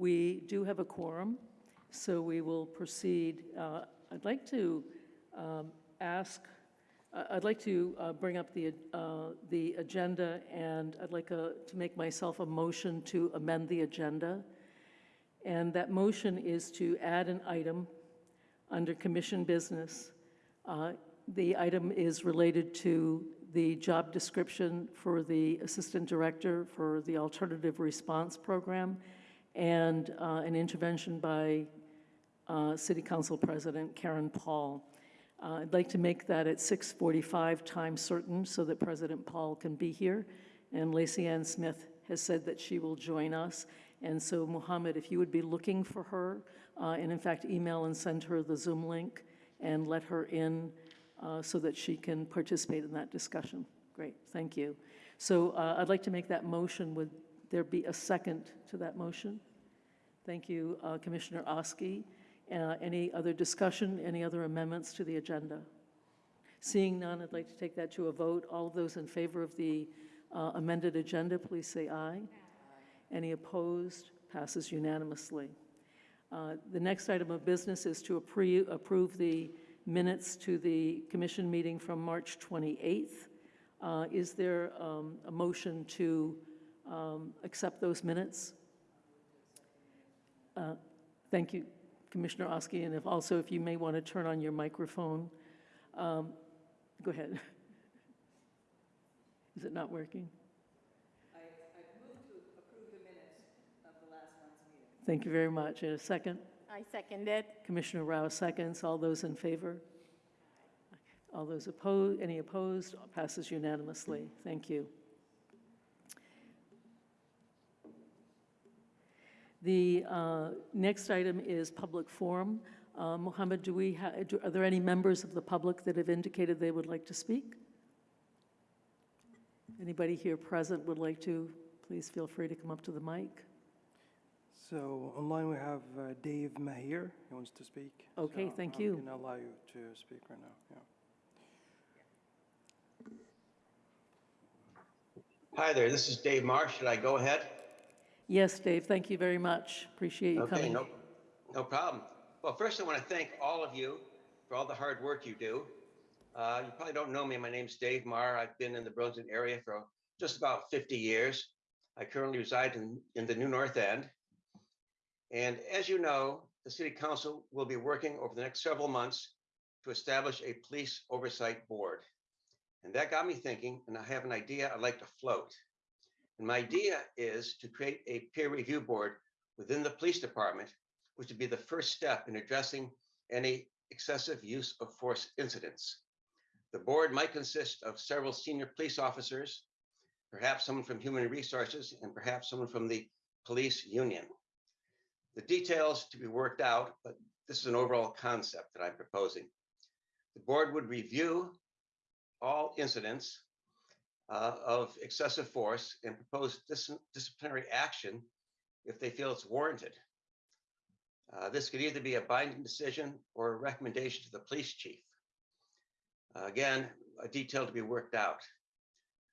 We do have a quorum, so we will proceed. Uh, I'd like to um, ask, I- I'd like to uh, bring up the, uh, the agenda, and I'd like uh, to make myself a motion to amend the agenda. And that motion is to add an item under commission business. Uh, The item is related to the job description for the Assistant Director for the Alternative Response Program and uh, an intervention by uh, City Council President Karen Paul. Uh, I'd like to make that at 6:45 time certain so that President Paul can be here. And Lacey Ann Smith has said that she will join us. And so Mohammed, if you would be looking for her, uh, and in fact, email and send her the Zoom link and let her in uh, so that she can participate in that discussion. Great, thank you. So uh, I'd like to make that motion. Would there be a second to that motion? Thank you, uh, Commissioner Oski. Uh, Any other discussion, any other amendments to the agenda? Seeing none, I'd like to take that to a vote. All of those in favor of the uh, amended agenda, please say aye. Any opposed? Passes unanimously. Uh, The next item of business is to approve the minutes to the commission meeting from March 28th. Uh, Is there um, a motion to um, accept those minutes? Uh, Thank you, Commissioner Oski, and if, also if you may want to turn on your microphone. Um, Go ahead. Is it not working? Thank you very much. And a second? I second it. Commissioner Rao seconds. All those in favor? All those opposed, any opposed? Passes unanimously. Thank you. The uh, next item is public forum. Uh, Mohammed, do we, do- are there any members of the public that have indicated they would like to speak? Anybody here present would like to, please feel free to come up to the mic. So online we have uh, Dave Mahir, he wants to speak. Okay, So thank I'm you. going to allow you to speak right now, yeah. Hi there, this is Dave Marsh. Should I go ahead? Yes, Dave, thank you very much. Appreciate you Okay, coming. no, no problem. Well, first I want to thank all of you for all the hard work you do. Uh, you probably don't know me. My name's Dave Marr. I've been in the Burlington area for just about 50 years. I currently reside in, in the New North End. And as you know, the City Council will be working over the next several months to establish a police oversight board. And that got me thinking, and I have an idea I'd like to float. And my idea is to create a peer review board within the police department, which would be the first step in addressing any excessive use of force incidents. The board might consist of several senior police officers, perhaps someone from human resources, and perhaps someone from the police union. The details to be worked out, but this is an overall concept that I'm proposing. The board would review all incidents uh, of excessive force and propose dis- disciplinary action if they feel it's warranted. Uh, this could either be a binding decision or a recommendation to the police chief. Uh, again, a detail to be worked out.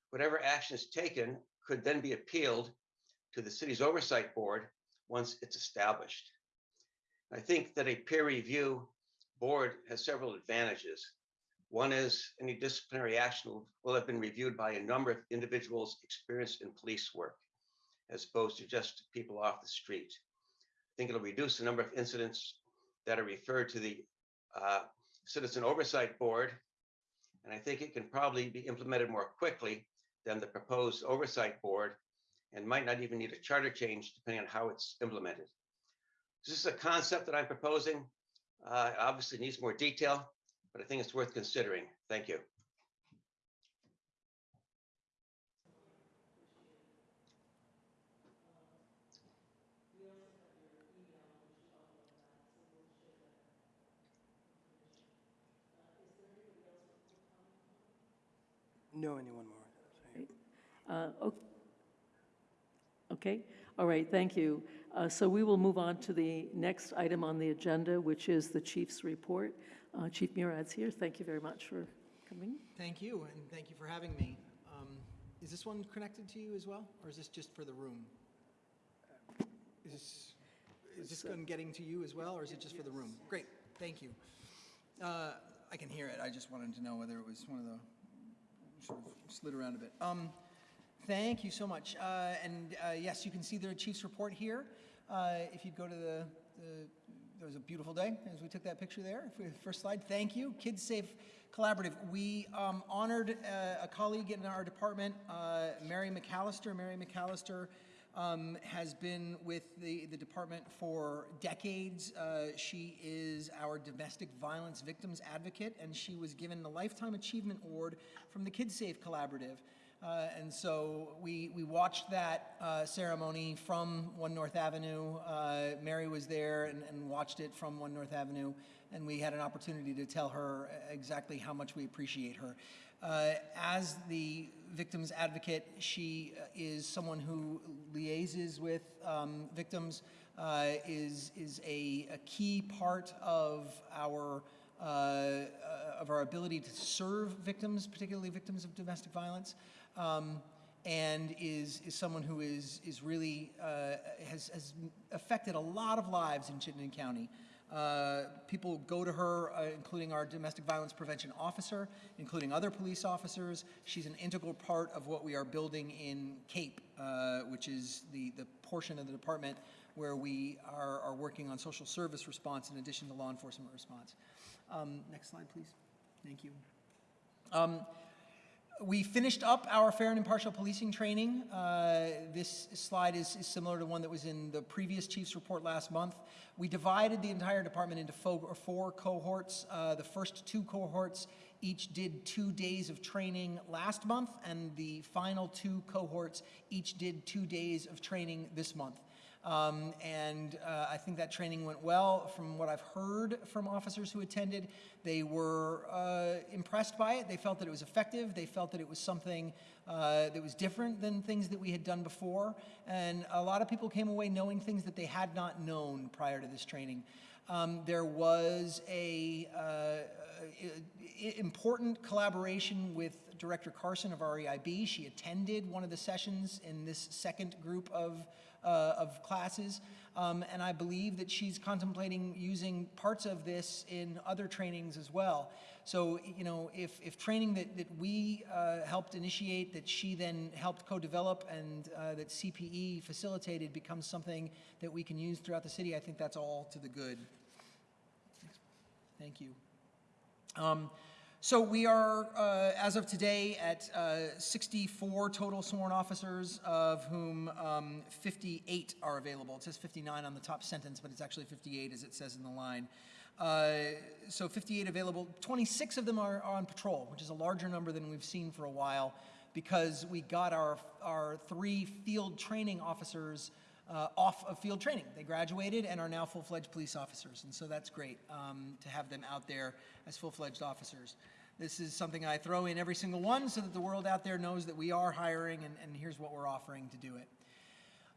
Whatever action is taken could then be appealed to the city's oversight board once it's established. I think that a peer review board has several advantages. One is any disciplinary action will- have been reviewed by a number of individuals experienced in police work, as opposed to just people off the street. I think it'll reduce the number of incidents that are referred to the uh, Citizen Oversight Board. And I think it can probably be implemented more quickly than the proposed Oversight Board and might not even need a charter change depending on how it's implemented. This is a concept that I'm proposing. Uh, obviously needs more detail, but I think it's worth considering. Thank you. No, anyone more? Uh, o- Okay, all right, thank you. Uh, So we will move on to the next item on the agenda, which is the chief's report. Uh, Chief Murad's here. Thank you very much for coming. Thank you, and thank you for having me. Um, Is this one connected to you as well, or is this just for the room? Is this, Is this gun getting to you as well, or is it just for the room? Great, thank you. Uh, I can hear it, I just wanted to know whether it was one of the, sort of slid around a bit. Um, Thank you so much. Uh, And uh, yes, you can see the chief's report here. Uh, If you'd go to the, the- there was a beautiful day as we took that picture there. First slide, thank you. Kids Safe Collaborative. We um, honored uh, a colleague in our department, uh, Mary McAllister. Mary McAllister um, has been with the, the department for decades. Uh, she is our domestic violence victims advocate, and she was given the Lifetime Achievement Award from the Kids Safe Collaborative. Uh, and so we, we watched that uh, ceremony from One North Avenue. Uh, Mary was there and, and watched it from One North Avenue, and we had an opportunity to tell her exactly how much we appreciate her. Uh, as the victim's advocate, she uh, is someone who liaises with um, victims, uh, is, is a, a key part of our uh, uh, of our ability to serve victims, particularly victims of domestic violence, um, and is, is someone who is, is really, uh, has, has affected a lot of lives in Chittenden County. Uh, people go to her, uh, including our domestic violence prevention officer, including other police officers. She's an integral part of what we are building in CAPE, uh, which is the, the portion of the department where we are, are working on social service response in addition to law enforcement response. Um, next slide, please. Thank you. Um, we finished up our fair and impartial policing training. Uh, this slide is, is similar to one that was in the previous chief's report last month. We divided the entire department into four, four cohorts. Uh, the first two cohorts each did two days of training last month, and the final two cohorts each did two days of training this month. Um, and uh, I think that training went well. From what I've heard from officers who attended, they were uh, impressed by it. They felt that it was effective. They felt that it was something uh, that was different than things that we had done before. And a lot of people came away knowing things that they had not known prior to this training. Um, there was a uh, important collaboration with Director Carson of REIB. She attended one of the sessions in this second group of, uh, of classes, um, and I believe that she's contemplating using parts of this in other trainings as well. So, you know, if, if training that, that we uh, helped initiate, that she then helped co-develop, and uh, that CPE facilitated becomes something that we can use throughout the city, I think that's all to the good. Thank you. Um, So we are, uh, as of today, at uh, 64 total sworn officers, of whom um, 58 are available. It says 59 on the top sentence, but it's actually 58 as it says in the line. Uh, So 58 available. 26 of them are are on patrol, which is a larger number than we've seen for a while, because we got our, our three field training officers uh, off of field training. They graduated and are now full-fledged police officers, and so that's great um, to have them out there as full-fledged officers. This is something I throw in every single one so that the world out there knows that we are hiring and, and here's what we're offering to do it.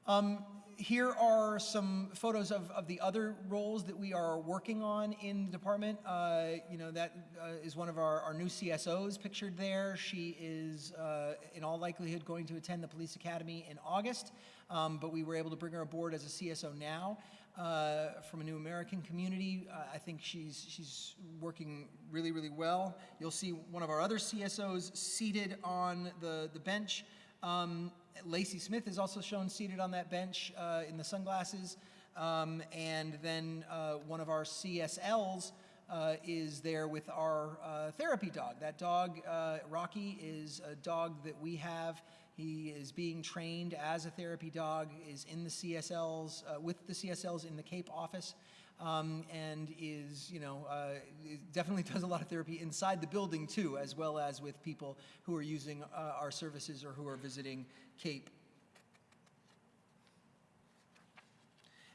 Um, here are some photos of, of the other roles that we are working on in the department. Uh, you know, that uh, is one of our, our new CSOs pictured there. She is, uh, in all likelihood, going to attend the police academy in August, um, but we were able to bring her aboard as a CSO now. Uh, from a new American community, uh, I think she's she's working really really well. You'll see one of our other CSOs seated on the the bench. Um, Lacey Smith is also shown seated on that bench uh, in the sunglasses. Um, and then uh, one of our CSLs uh, is there with our uh, therapy dog. That dog, uh, Rocky, is a dog that we have. He is being trained as a therapy dog, is in the CSLs, uh, with the CSLs in the Cape office um, and is, you know, uh, definitely does a lot of therapy inside the building too, as well as with people who are using uh, our services or who are visiting Cape.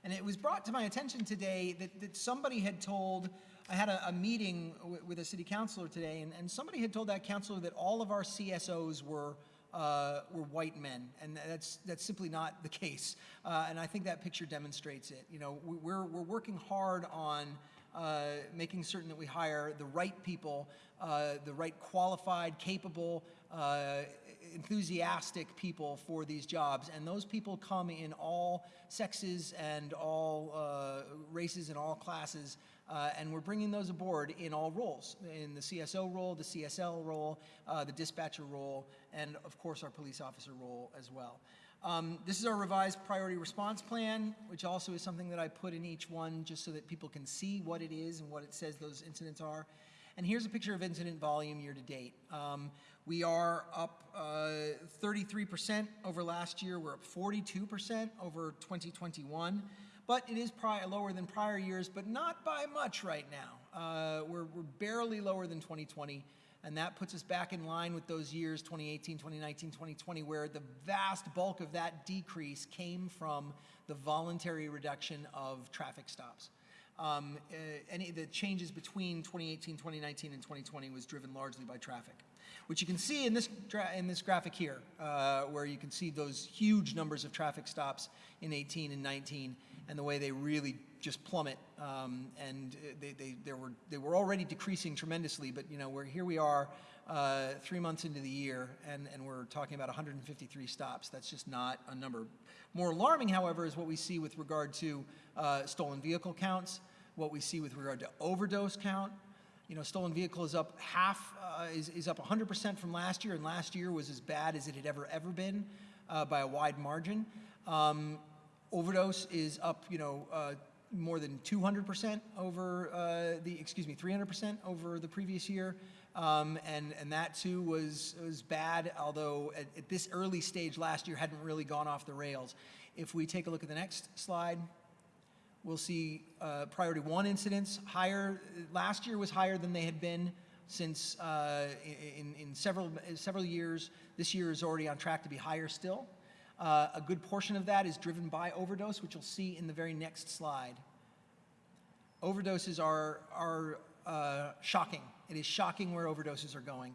And it was brought to my attention today that, that somebody had told, I had a, a meeting with a city councilor today, and, and somebody had told that councilor that all of our CSOs were, uh, were white men, and that's, that's simply not the case. Uh, and I think that picture demonstrates it. You know, we- we're, we're working hard on uh, making certain that we hire the right people, uh, the right qualified, capable uh, enthusiastic people for these jobs, and those people come in all sexes and all uh, races and all classes, uh, and we're bringing those aboard in all roles, in the CSO role, the CSL role, uh, the dispatcher role, and of course our police officer role as well. Um, this is our revised priority response plan, which also is something that I put in each one just so that people can see what it is and what it says those incidents are. And here's a picture of incident volume year to date. Um, we are up uh, 33% over last year. We're up 42% over 2021. But it is lower than prior years, but not by much right now. Uh, we're, we're barely lower than 2020 and that puts us back in line with those years 2018 2019 2020 where the vast bulk of that decrease came from the voluntary reduction of traffic stops um, uh, any the changes between 2018 2019 and 2020 was driven largely by traffic which you can see in this in this graphic here uh, where you can see those huge numbers of traffic stops in 18 and 19 and the way they really just plummet. Um, and uh, they, they, they, were, they were already decreasing tremendously, but you know, we're, here we are uh, three months into the year, and, and we're talking about 153 stops. That's just not a number. More alarming, however, is what we see with regard to uh, stolen vehicle counts, what we see with regard to overdose count. You know, stolen vehicle is up half, uh, is, is up 100% from last year, and last year was as bad as it had ever, ever been uh, by a wide margin. Um, overdose is up, you know, uh, more than 200% over uh, the, excuse me, 300% over the previous year. Um, and, and that too was, was bad, although at, at this early stage last year hadn't really gone off the rails. If we take a look at the next slide, we'll see uh, priority one incidents higher. Last year was higher than they had been since uh, in, in several, several years. This year is already on track to be higher still. Uh, a good portion of that is driven by overdose, which you'll see in the very next slide. Overdoses are, are uh, shocking. It is shocking where overdoses are going.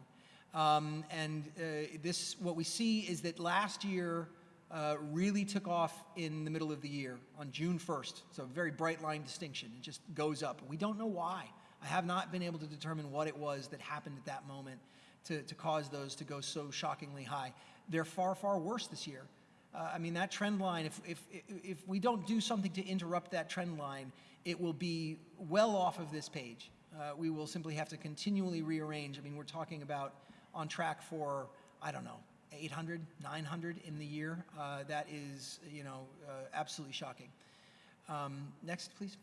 Um, and uh, this, what we see is that last year uh, really took off in the middle of the year on June 1st. So a very bright line distinction. It just goes up. We don't know why. I have not been able to determine what it was that happened at that moment to, to cause those to go so shockingly high. They're far, far worse this year. Uh, I mean, that trend line, if, if, if we don't do something to interrupt that trend line, it will be well off of this page. Uh, we will simply have to continually rearrange. I mean, we're talking about on track for, I don't know, 800, 900 in the year. Uh, that is, you know, uh, absolutely shocking. Um, next, please.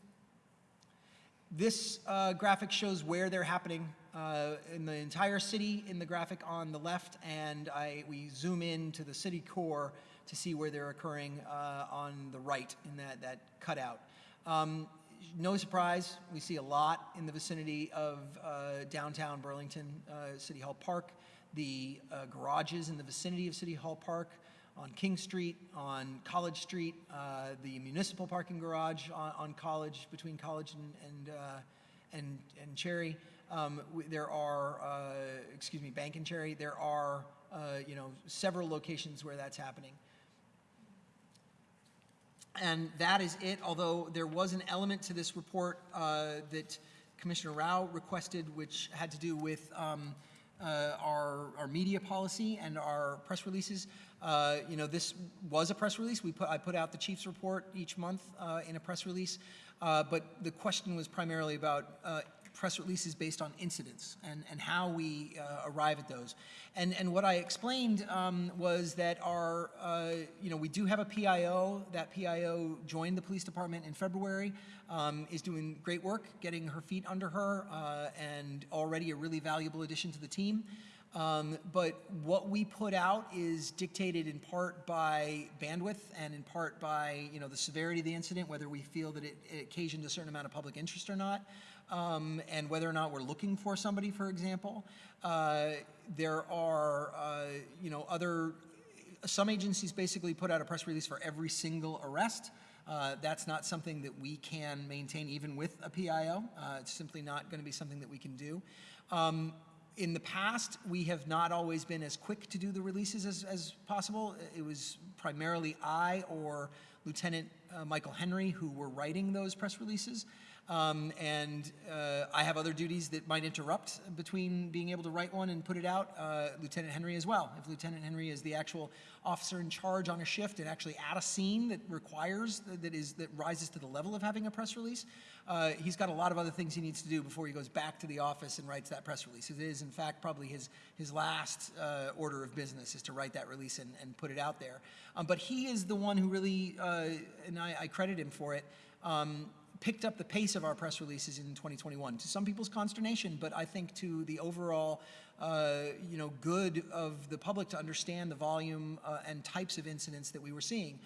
This uh, graphic shows where they're happening uh, in the entire city in the graphic on the left, and I, we zoom in to the city core to see where they're occurring uh, on the right in that, that cutout. Um, no surprise, we see a lot in the vicinity of uh, downtown Burlington uh, City Hall Park, the uh, garages in the vicinity of City Hall Park, on King Street, on College Street, uh, the municipal parking garage on, on College, between College and, and, uh, and, and Cherry. Um, there are, excuse me, Bank and Cherry, there are, you know, several locations where that's happening. And that is it, although there was an element to this report uh, that Commissioner Rao requested, which had to do with um, uh, our, our media policy and our press releases. Uh, you know, this was a press release. We put, I put out the chief's report each month uh, in a press release, uh, but the question was primarily about uh, press releases based on incidents and, and how we uh, arrive at those. And, and what I explained um, was that our, uh, you know, we do have a PIO. That PIO joined the police department in February, um, is doing great work, getting her feet under her, uh, and already a really valuable addition to the team. Um, but what we put out is dictated in part by bandwidth and in part by you know the severity of the incident, whether we feel that it, it occasioned a certain amount of public interest or not um, and whether or not we're looking for somebody, for example. Uh, there are, uh, you know, other, some agencies basically put out a press release for every single arrest. Uh, that's not something that we can maintain even with a PIO. Uh, it's simply not going to be something that we can do. Um, in the past, we have not always been as quick to do the releases as, as possible. It was primarily I or Lieutenant uh, Michael Henry who were writing those press releases. Um, and uh, I have other duties that might interrupt between being able to write one and put it out. Uh, Lieutenant Henry as well. If Lieutenant Henry is the actual officer in charge on a shift and actually at a scene that requires that is that rises to the level of having a press release, uh, he's got a lot of other things he needs to do before he goes back to the office and writes that press release. It is in fact probably his his last uh, order of business is to write that release and, and put it out there. Um, but he is the one who really, uh, and I, I credit him for it. Um, picked up the pace of our press releases in 2021 to some people's consternation, but I think to the overall, uh, you know, good of the public to understand the volume uh, and types of incidents that we were seeing.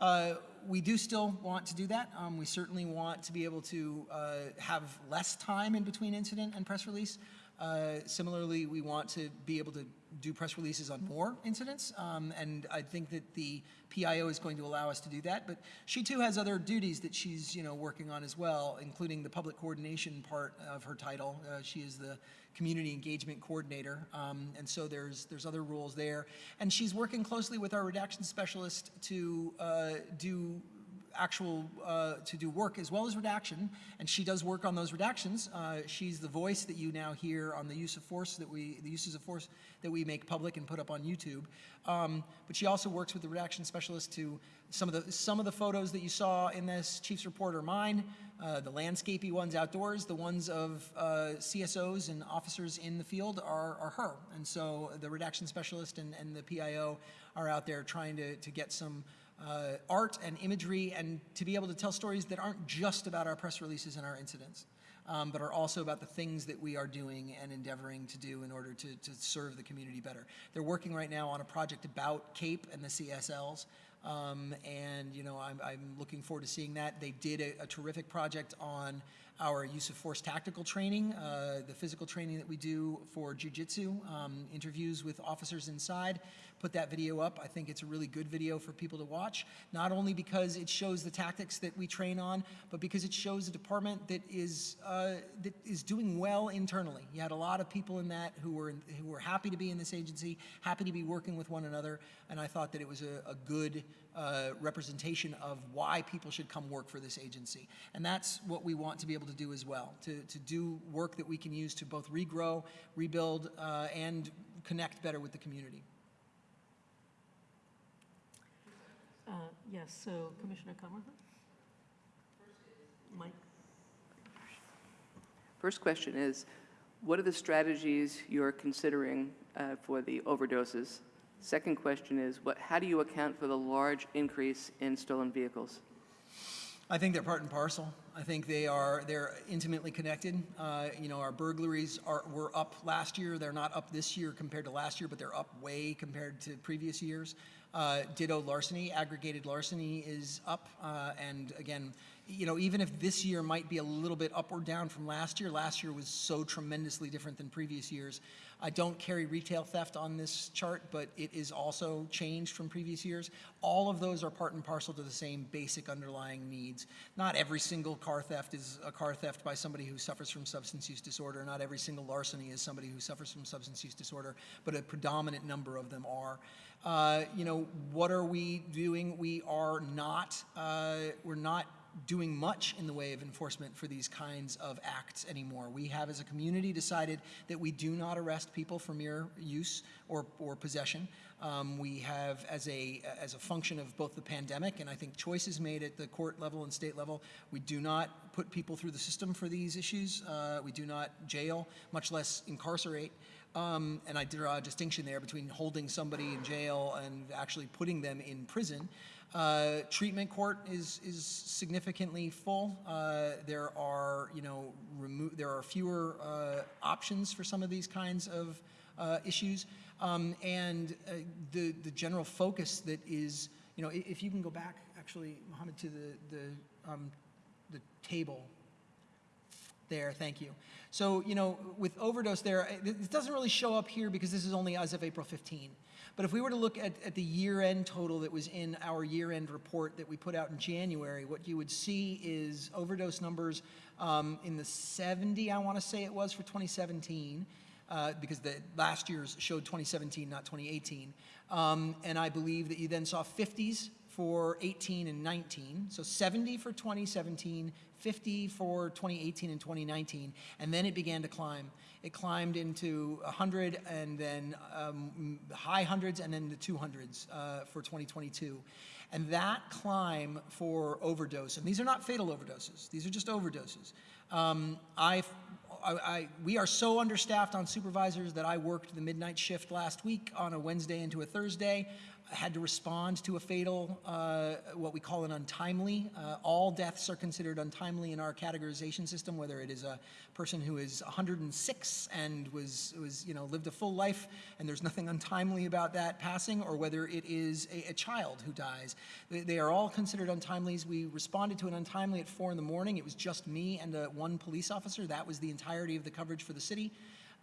Uh, we do still want to do that. Um, we certainly want to be able to uh, have less time in between incident and press release. Uh, similarly, we want to be able to do press releases on more incidents, um, and I think that the PIO is going to allow us to do that. But she too has other duties that she's, you know, working on as well, including the public coordination part of her title. Uh, she is the community engagement coordinator, um, and so there's there's other roles there. And she's working closely with our redaction specialist to uh, do actual, uh, to do work as well as redaction, and she does work on those redactions. Uh, she's the voice that you now hear on the use of force that we, the uses of force that we make public and put up on YouTube. Um, but she also works with the redaction specialist to, some of the, some of the photos that you saw in this Chief's Report are mine, uh, the landscapey ones outdoors, the ones of uh, CSOs and officers in the field are, are her. And so the redaction specialist and, and the PIO are out there trying to, to get some uh, art and imagery and to be able to tell stories that aren't just about our press releases and our incidents, um, but are also about the things that we are doing and endeavoring to do in order to, to serve the community better. They're working right now on a project about CAPE and the CSLs. Um, and you know, I'm, I'm looking forward to seeing that. They did a, a terrific project on our use of force tactical training, uh, the physical training that we do for jujitsu, um, interviews with officers inside. Put that video up. I think it's a really good video for people to watch, not only because it shows the tactics that we train on, but because it shows a department that is uh, that is doing well internally. You had a lot of people in that who were who were happy to be in this agency, happy to be working with one another, and I thought that it was a, a good uh, representation of why people should come work for this agency. And that's what we want to be able to do as well, to, to do work that we can use to both regrow, rebuild, uh, and connect better with the community. Uh, Yes, so Commissioner Cumberland? Mike? First question is, what are the strategies you're considering uh, for the overdoses? Second question is, what, how do you account for the large increase in stolen vehicles? I think they're part and parcel. I think they are they're intimately connected. Uh, you know, our burglaries are were up last year. They're not up this year compared to last year, but they're up way compared to previous years. Uh, ditto larceny, aggregated larceny is up, uh, and again, you know, even if this year might be a little bit up or down from last year, last year was so tremendously different than previous years. I don't carry retail theft on this chart, but it is also changed from previous years. All of those are part and parcel to the same basic underlying needs. Not every single car theft is a car theft by somebody who suffers from substance use disorder. Not every single larceny is somebody who suffers from substance use disorder, but a predominant number of them are. Uh, you know, what are we doing? We are not, uh, we're not doing much in the way of enforcement for these kinds of acts anymore. We have, as a community, decided that we do not arrest people for mere use or, or possession. Um, we have, as a, as a function of both the pandemic and I think choices made at the court level and state level, we do not put people through the system for these issues. Uh, we do not jail, much less incarcerate. Um, and I draw a distinction there between holding somebody in jail and actually putting them in prison. Uh, treatment court is is significantly full. Uh, there are you know there are fewer uh, options for some of these kinds of uh, issues, um, and uh, the the general focus that is you know if you can go back actually Mohammed to the the um, the table there, thank you. So, you know, with overdose there, it doesn't really show up here because this is only as of April 15. But if we were to look at, at the year-end total that was in our year-end report that we put out in January, what you would see is overdose numbers um, in the 70, I want to say it was, for 2017. uh, because the last year's showed 2017, not 2018. Um, and I believe that you then saw 50s for 18 and 19. So 70 for 2017, 50 for 2018 and 2019, and then it began to climb. It climbed into 100 and then um, high hundreds and then the 200s uh, for 2022. And that climb for overdose, and these are not fatal overdoses, these are just overdoses. Um, I, I, we are so understaffed on supervisors that I worked the midnight shift last week on a Wednesday into a Thursday. Had to respond to a fatal, uh, what we call an untimely. Uh, all deaths are considered untimely in our categorization system, whether it is a person who is 106 and was, was you know, lived a full life and there's nothing untimely about that passing, or whether it is a, a child who dies. They, they are all considered untimelies. We responded to an untimely at 4 in the morning. It was just me and uh, one police officer. That was the entirety of the coverage for the city.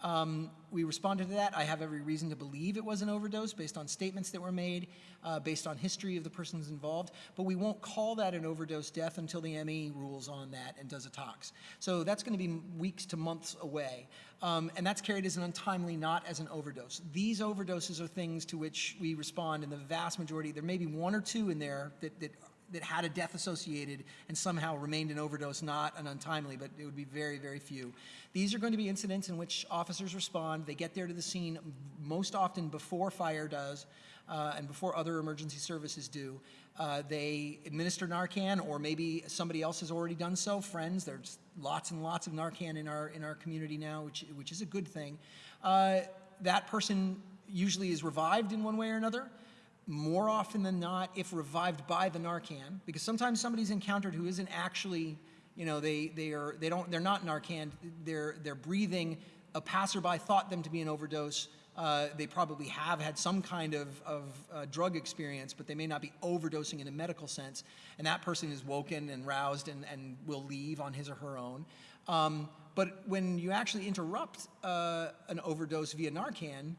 Um, we responded to that. I have every reason to believe it was an overdose based on statements that were made, uh, based on history of the persons involved, but we won't call that an overdose death until the ME rules on that and does a tox. So that's going to be weeks to months away. Um, and that's carried as an untimely, not as an overdose. These overdoses are things to which we respond in the vast majority. There may be one or two in there that, that that had a death associated and somehow remained an overdose, not an untimely, but it would be very, very few. These are going to be incidents in which officers respond. They get there to the scene most often before fire does uh, and before other emergency services do. Uh, they administer Narcan, or maybe somebody else has already done so. Friends, there's lots and lots of Narcan in our in our community now, which which is a good thing. Uh, that person usually is revived in one way or another more often than not, if revived by the Narcan, because sometimes somebody's encountered who isn't actually, you know, they, they are, they don't, they're not Narcan, they're, they're breathing, a passerby thought them to be an overdose, uh, they probably have had some kind of, of uh, drug experience, but they may not be overdosing in a medical sense, and that person is woken and roused and, and will leave on his or her own. Um, but when you actually interrupt uh, an overdose via Narcan,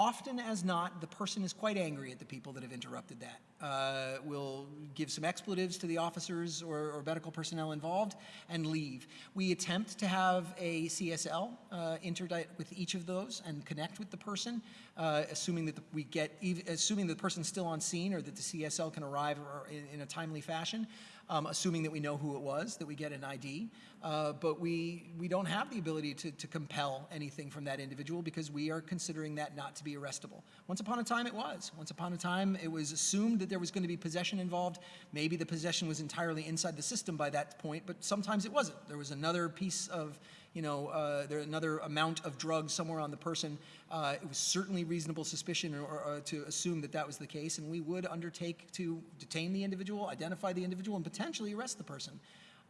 often as not, the person is quite angry at the people that have interrupted that. Uh, will give some expletives to the officers or, or, medical personnel involved and leave. We attempt to have a CSL uh, interdict with each of those and connect with the person, uh, assuming that the, we get, assuming the person's still on scene or that the CSL can arrive in, in a timely fashion um, assuming that we know who it was, that we get an ID. Uh, but we, we don't have the ability to, to compel anything from that individual because we are considering that not to be arrestable. Once upon a time it was. Once upon a time it was assumed that there was going to be possession involved. Maybe the possession was entirely inside the system by that point, but sometimes it wasn't. There was another piece of you know, uh, there another amount of drugs somewhere on the person. Uh, it was certainly reasonable suspicion or, or, uh, to assume that that was the case, and we would undertake to detain the individual, identify the individual, and potentially arrest the person.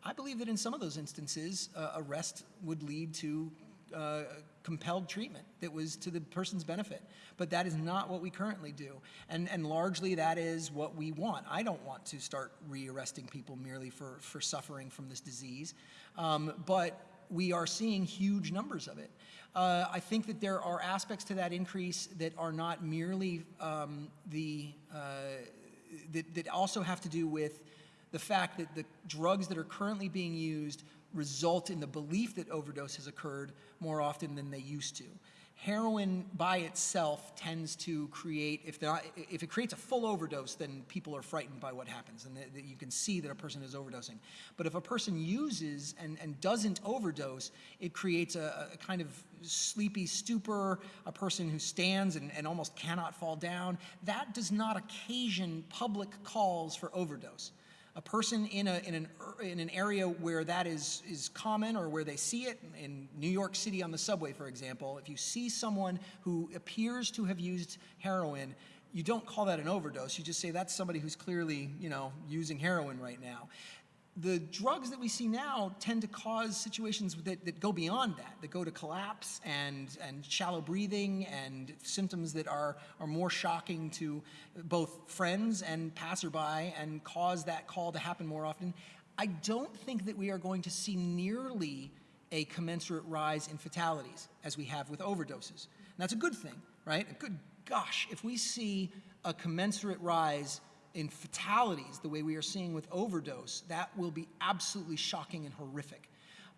I believe that in some of those instances, uh, arrest would lead to uh, compelled treatment that was to the person's benefit. But that is not what we currently do. And, and largely that is what we want. I don't want to start re-arresting people merely for, for suffering from this disease. Um, but we are seeing huge numbers of it. Uh, I think that there are aspects to that increase that are not merely um, the, uh, that, that also have to do with the fact that the drugs that are currently being used result in the belief that overdose has occurred more often than they used to heroin by itself tends to create, if, not, if it creates a full overdose, then people are frightened by what happens, and you can see that a person is overdosing. But if a person uses and, and doesn't overdose, it creates a, a kind of sleepy stupor, a person who stands and, and almost cannot fall down. That does not occasion public calls for overdose a person in, a, in, an, in an area where that is, is common or where they see it, in New York City on the subway, for example, if you see someone who appears to have used heroin, you don't call that an overdose. You just say that's somebody who's clearly, you know, using heroin right now the drugs that we see now tend to cause situations that, that go beyond that, that go to collapse and, and shallow breathing and symptoms that are, are more shocking to both friends and passerby and cause that call to happen more often. I don't think that we are going to see nearly a commensurate rise in fatalities as we have with overdoses. And that's a good thing, right? A good, gosh, if we see a commensurate rise in fatalities the way we are seeing with overdose, that will be absolutely shocking and horrific.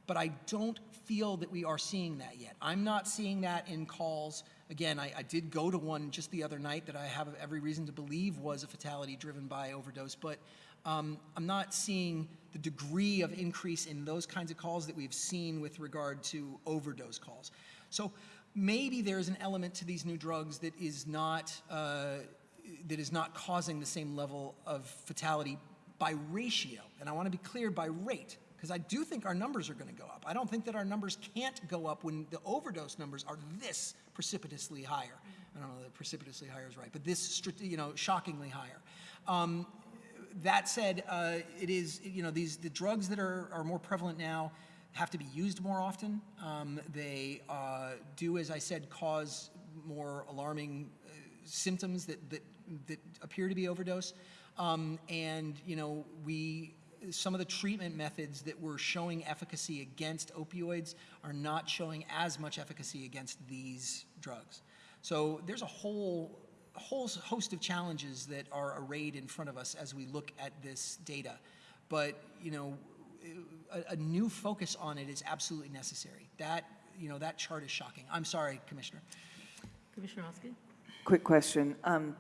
but I don't feel that we are seeing that yet. I'm not seeing that in calls. Again, I, I did go to one just the other night that I have every reason to believe was a fatality driven by overdose, but um, I'm not seeing the degree of increase in those kinds of calls that we've seen with regard to overdose calls. So maybe there's an element to these new drugs that is not uh, that is not causing the same level of fatality by ratio. And I want to be clear by rate, because I do think our numbers are going to go up. I don't think that our numbers can't go up when the overdose numbers are this precipitously higher. I don't know that precipitously higher is right, but this, you know, shockingly higher. Um, that said, uh, it is, you know, these, the drugs that are, are more prevalent now have to be used more often. Um, they uh, do, as I said, cause more alarming symptoms that, that, that appear to be overdose. Um, and, you know, we, some of the treatment methods that were showing efficacy against opioids are not showing as much efficacy against these drugs. So there's a whole whole host of challenges that are arrayed in front of us as we look at this data. But, you know, a, a new focus on it is absolutely necessary. That, you know, that chart is shocking. I'm sorry, Commissioner. Commissioner Oskey? Quick question. Um,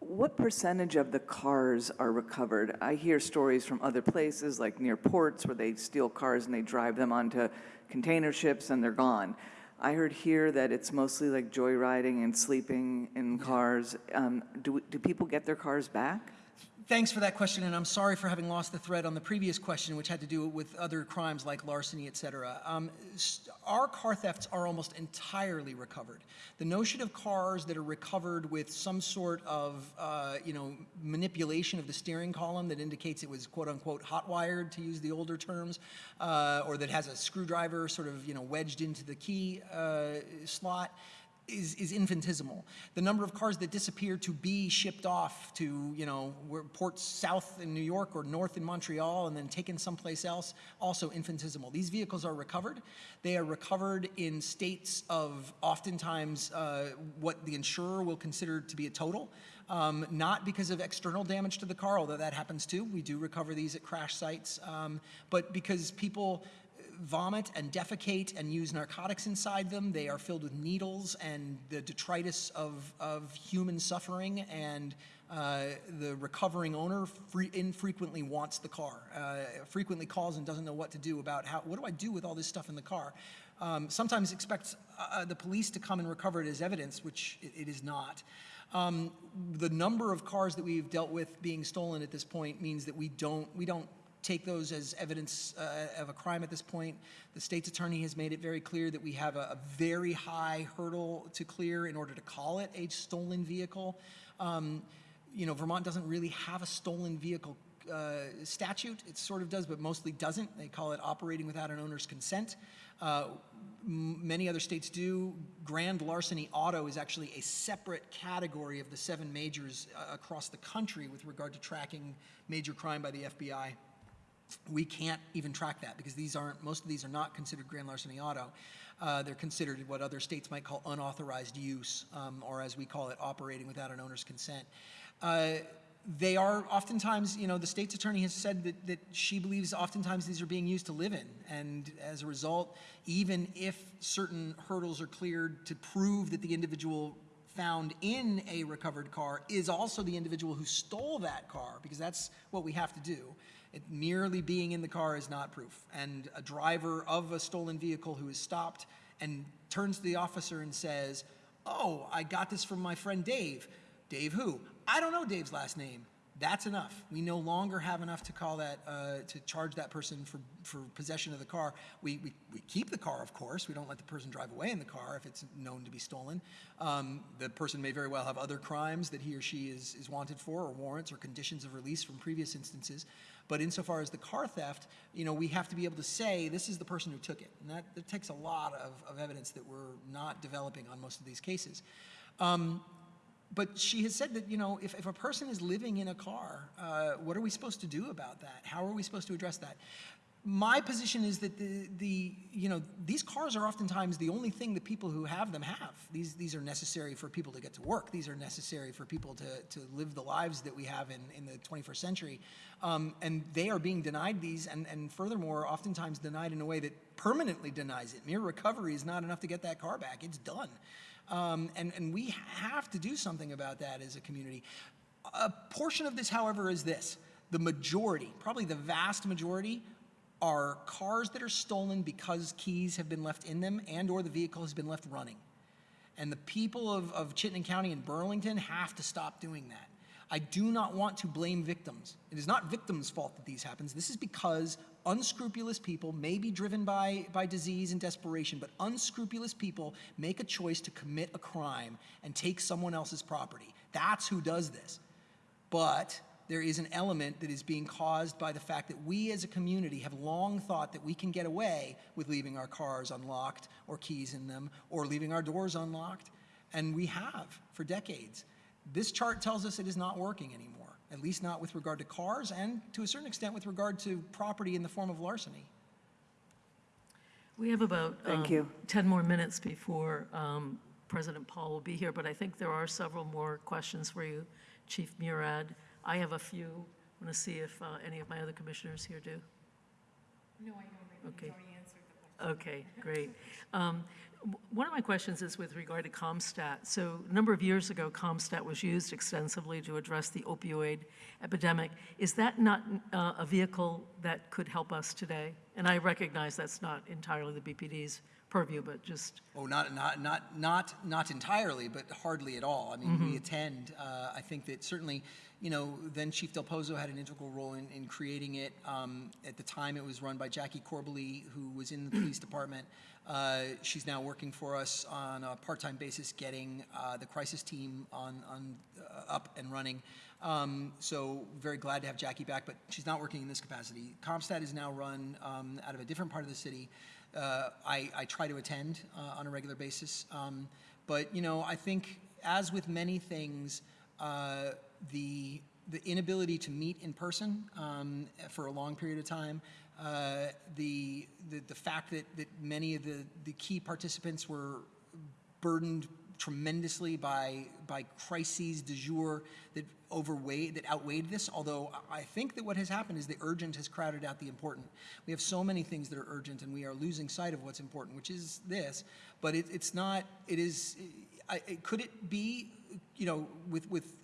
What percentage of the cars are recovered? I hear stories from other places, like near ports, where they steal cars and they drive them onto container ships and they're gone. I heard here that it's mostly like joyriding and sleeping in cars. Um, Do do people get their cars back? Thanks for that question, and I'm sorry for having lost the thread on the previous question, which had to do with other crimes like larceny, et cetera. Um, our car thefts are almost entirely recovered. The notion of cars that are recovered with some sort of, uh, you know, manipulation of the steering column that indicates it was quote unquote hot wired, to use the older terms, uh, or that has a screwdriver sort of, you know, wedged into the key uh, slot is, is infinitesimal. The number of cars that disappear to be shipped off to, you know, ports south in New York or north in Montreal and then taken someplace else, also infinitesimal. These vehicles are recovered. They are recovered in states of oftentimes uh, what the insurer will consider to be a total. Um, not because of external damage to the car, although that happens too. We do recover these at crash sites, um, but because people vomit and defecate and use narcotics inside them. They are filled with needles and the detritus of, of human suffering, and uh, the recovering owner infrequently wants the car, uh, frequently calls and doesn't know what to do about how, what do I do with all this stuff in the car? Um, sometimes expects uh, the police to come and recover it as evidence, which it, it is not. Um, the number of cars that we've dealt with being stolen at this point means that we don't, we don't take those as evidence uh, of a crime at this point. The state's attorney has made it very clear that we have a, a very high hurdle to clear in order to call it a stolen vehicle. Um, you know, Vermont doesn't really have a stolen vehicle uh, statute. It sort of does, but mostly doesn't. They call it operating without an owner's consent. Uh, many other states do. Grand larceny auto is actually a separate category of the seven majors uh, across the country with regard to tracking major crime by the FBI we can't even track that because these aren't, most of these are not considered grand larceny auto. Uh, they're considered what other states might call unauthorized use, um, or as we call it, operating without an owner's consent. Uh, they are oftentimes, you know, the state's attorney has said that, that she believes oftentimes these are being used to live in. And as a result, even if certain hurdles are cleared to prove that the individual found in a recovered car is also the individual who stole that car, because that's what we have to do. It, merely being in the car is not proof. And a driver of a stolen vehicle who is stopped and turns to the officer and says, Oh, I got this from my friend Dave. Dave who? I don't know Dave's last name. That's enough. We no longer have enough to call that, uh, to charge that person for, for possession of the car. We, we, we keep the car, of course. We don't let the person drive away in the car if it's known to be stolen. Um, the person may very well have other crimes that he or she is, is wanted for, or warrants, or conditions of release from previous instances. But insofar as the car theft, you know, we have to be able to say this is the person who took it. And that, that takes a lot of, of evidence that we're not developing on most of these cases. Um, but she has said that, you know, if, if a person is living in a car, uh, what are we supposed to do about that? How are we supposed to address that? My position is that the, the, you know, these cars are oftentimes the only thing that people who have them have. These, these are necessary for people to get to work. These are necessary for people to, to live the lives that we have in, in the 21st century. Um, and they are being denied these, and, and furthermore, oftentimes denied in a way that permanently denies it. Mere recovery is not enough to get that car back. It's done. Um, and, and we have to do something about that as a community. A portion of this, however, is this. The majority, probably the vast majority, are cars that are stolen because keys have been left in them and or the vehicle has been left running. And the people of, of Chittenden County and Burlington have to stop doing that. I do not want to blame victims. It is not victims' fault that these happens. This is because unscrupulous people may be driven by, by disease and desperation, but unscrupulous people make a choice to commit a crime and take someone else's property. That's who does this. But there is an element that is being caused by the fact that we as a community have long thought that we can get away with leaving our cars unlocked or keys in them or leaving our doors unlocked. And we have for decades. This chart tells us it is not working anymore, at least not with regard to cars and to a certain extent with regard to property in the form of larceny. We have about Thank um, you. 10 more minutes before um, President Paul will be here, but I think there are several more questions for you, Chief Murad. I have a few. I want to see if uh, any of my other commissioners here do. No, I don't. Okay. He's already answered the question. Okay, great. Um, One of my questions is with regard to ComStat. So a number of years ago, ComStat was used extensively to address the opioid epidemic. Is that not uh, a vehicle that could help us today? And I recognize that's not entirely the BPD's purview, but just, Oh, not, not, not, not, not entirely, but hardly at all. I mean, we attend. Uh, I think that certainly, you know, then Chief Del Pozo had an integral role in, in creating it. Um, at the time, it was run by Jackie Corbally, who was in the police department. Uh, she's now working for us on a part-time basis, getting uh, the crisis team on, on uh, up and running. Um, so very glad to have Jackie back, but she's not working in this capacity. Comstat is now run um, out of a different part of the city. Uh, I, I try to attend uh, on a regular basis, um, but you know I think as with many things, uh, the the inability to meet in person um, for a long period of time, uh, the, the the fact that that many of the the key participants were burdened tremendously by by crises du jour that overweighed that outweighed this although i think that what has happened is the urgent has crowded out the important. We have so many things that are urgent and we are losing sight of what's important which is this but it, it's not it is I, it, could it be you know with with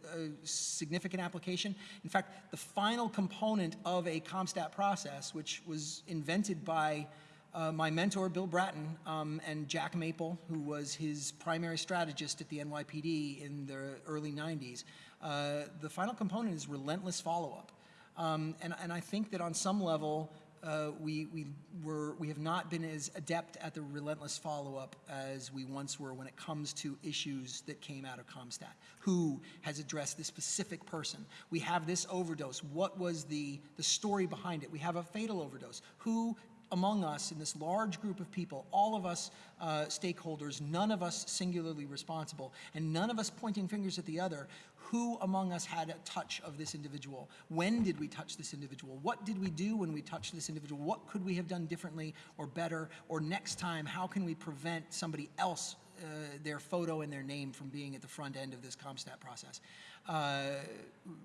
significant application in fact the final component of a comstat process which was invented by uh, my mentor, Bill Bratton, um, and Jack Maple, who was his primary strategist at the NYPD in the early 90s. Uh, the final component is relentless follow-up. Um, and, and I think that on some level, uh, we, we, were, we have not been as adept at the relentless follow-up as we once were when it comes to issues that came out of Comstat. Who has addressed this specific person? We have this overdose. What was the, the story behind it? We have a fatal overdose. Who among us in this large group of people, all of us uh, stakeholders, none of us singularly responsible, and none of us pointing fingers at the other, who among us had a touch of this individual? When did we touch this individual? What did we do when we touched this individual? What could we have done differently or better? Or next time, how can we prevent somebody else, uh, their photo and their name from being at the front end of this ComStat process? Uh,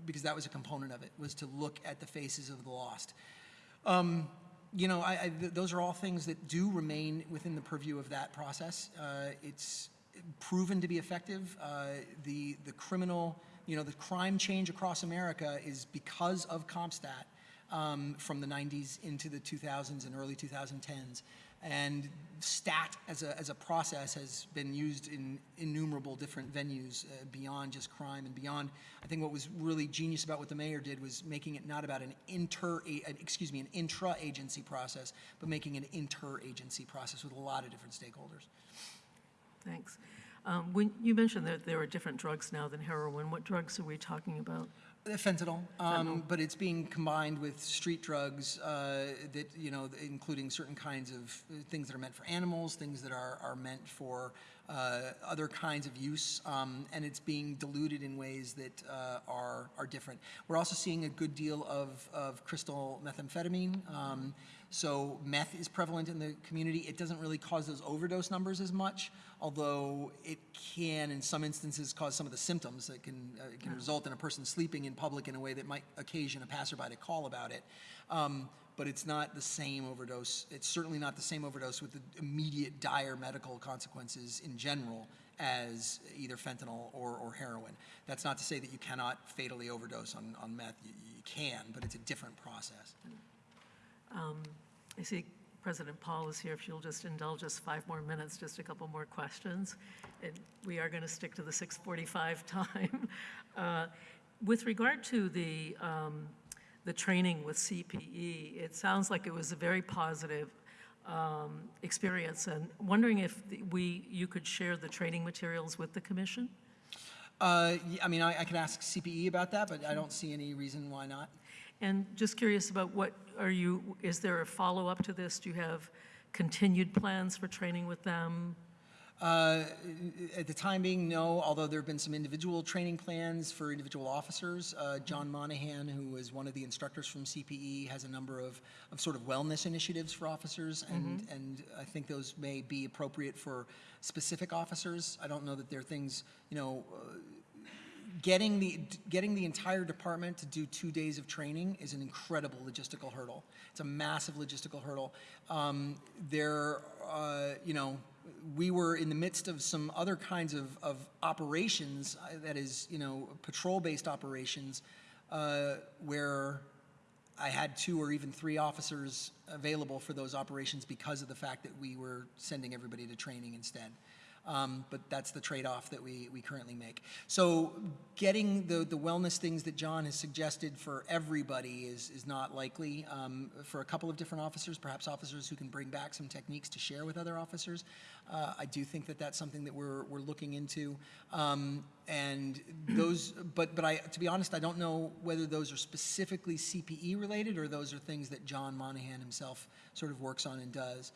because that was a component of it, was to look at the faces of the lost. Um, you know, I, I, th- those are all things that do remain within the purview of that process. Uh, it's proven to be effective. Uh, the the criminal, you know, the crime change across America is because of CompStat um, from the 90s into the 2000s and early 2010s. And STAT as a, as a process has been used in innumerable different venues uh, beyond just crime and beyond. I think what was really genius about what the mayor did was making it not about an inter, excuse me, an intra-agency process, but making an inter-agency process with a lot of different stakeholders. thanks. Um, When, you mentioned that there are different drugs now than heroin. What drugs are we talking about? Uh, Fentanyl, um, but it's being combined with street drugs uh, that, you know, including certain kinds of uh, things that are meant for animals, things that are, are meant for uh, other kinds of use, um, and it's being diluted in ways that uh, are, are different. We're also seeing a good deal of, of crystal methamphetamine. Um, so meth is prevalent in the community. It doesn't really cause those overdose numbers as much, although it can, in some instances, cause some of the symptoms that can, uh, can result in a person sleeping in public in a way that might occasion a passerby to call about it. Um, but it's not the same overdose. It's certainly not the same overdose with the immediate dire medical consequences in general as either fentanyl or, or heroin. That's not to say that you cannot fatally overdose on, on meth. You, you can, but it's a different process. I see President Paul is here. If you'll just indulge us five more minutes, just a couple more questions. And we are going to stick to the 6:45 time. Uh, With regard to the, um, the training with CPE, it sounds like it was a very positive um, experience, and wondering if we, you could share the training materials with the commission? Uh, I mean, I, I could ask CPE about that, but I don't see any reason why not. And just curious about what, are you, is there a follow-up to this? Do you have continued plans for training with them? Uh, At the time being, no, although there have been some individual training plans for individual officers. Uh, John Monahan, who is one of the instructors from CPE, has a number of, of sort of wellness initiatives for officers, and, and I think those may be appropriate for specific officers. I don't know that they're things, you know, uh, getting the, getting the entire department to do two days of training is an incredible logistical hurdle. It's a massive logistical hurdle. Um, there, uh, you know, we were in the midst of some other kinds of, of operations, uh, that is, you know, patrol-based operations, uh, where I had two or even three officers available for those operations because of the fact that we were sending everybody to training instead. Um, but that's the trade-off that we, we currently make. So getting the, the wellness things that John has suggested for everybody is, is not likely. Um, for a couple of different officers, perhaps officers who can bring back some techniques to share with other officers, uh, I do think that that's something that we're, we're looking into. Um, and those, but, but I, to be honest, I don't know whether those are specifically CPE related or those are things that John Monahan himself sort of works on and does.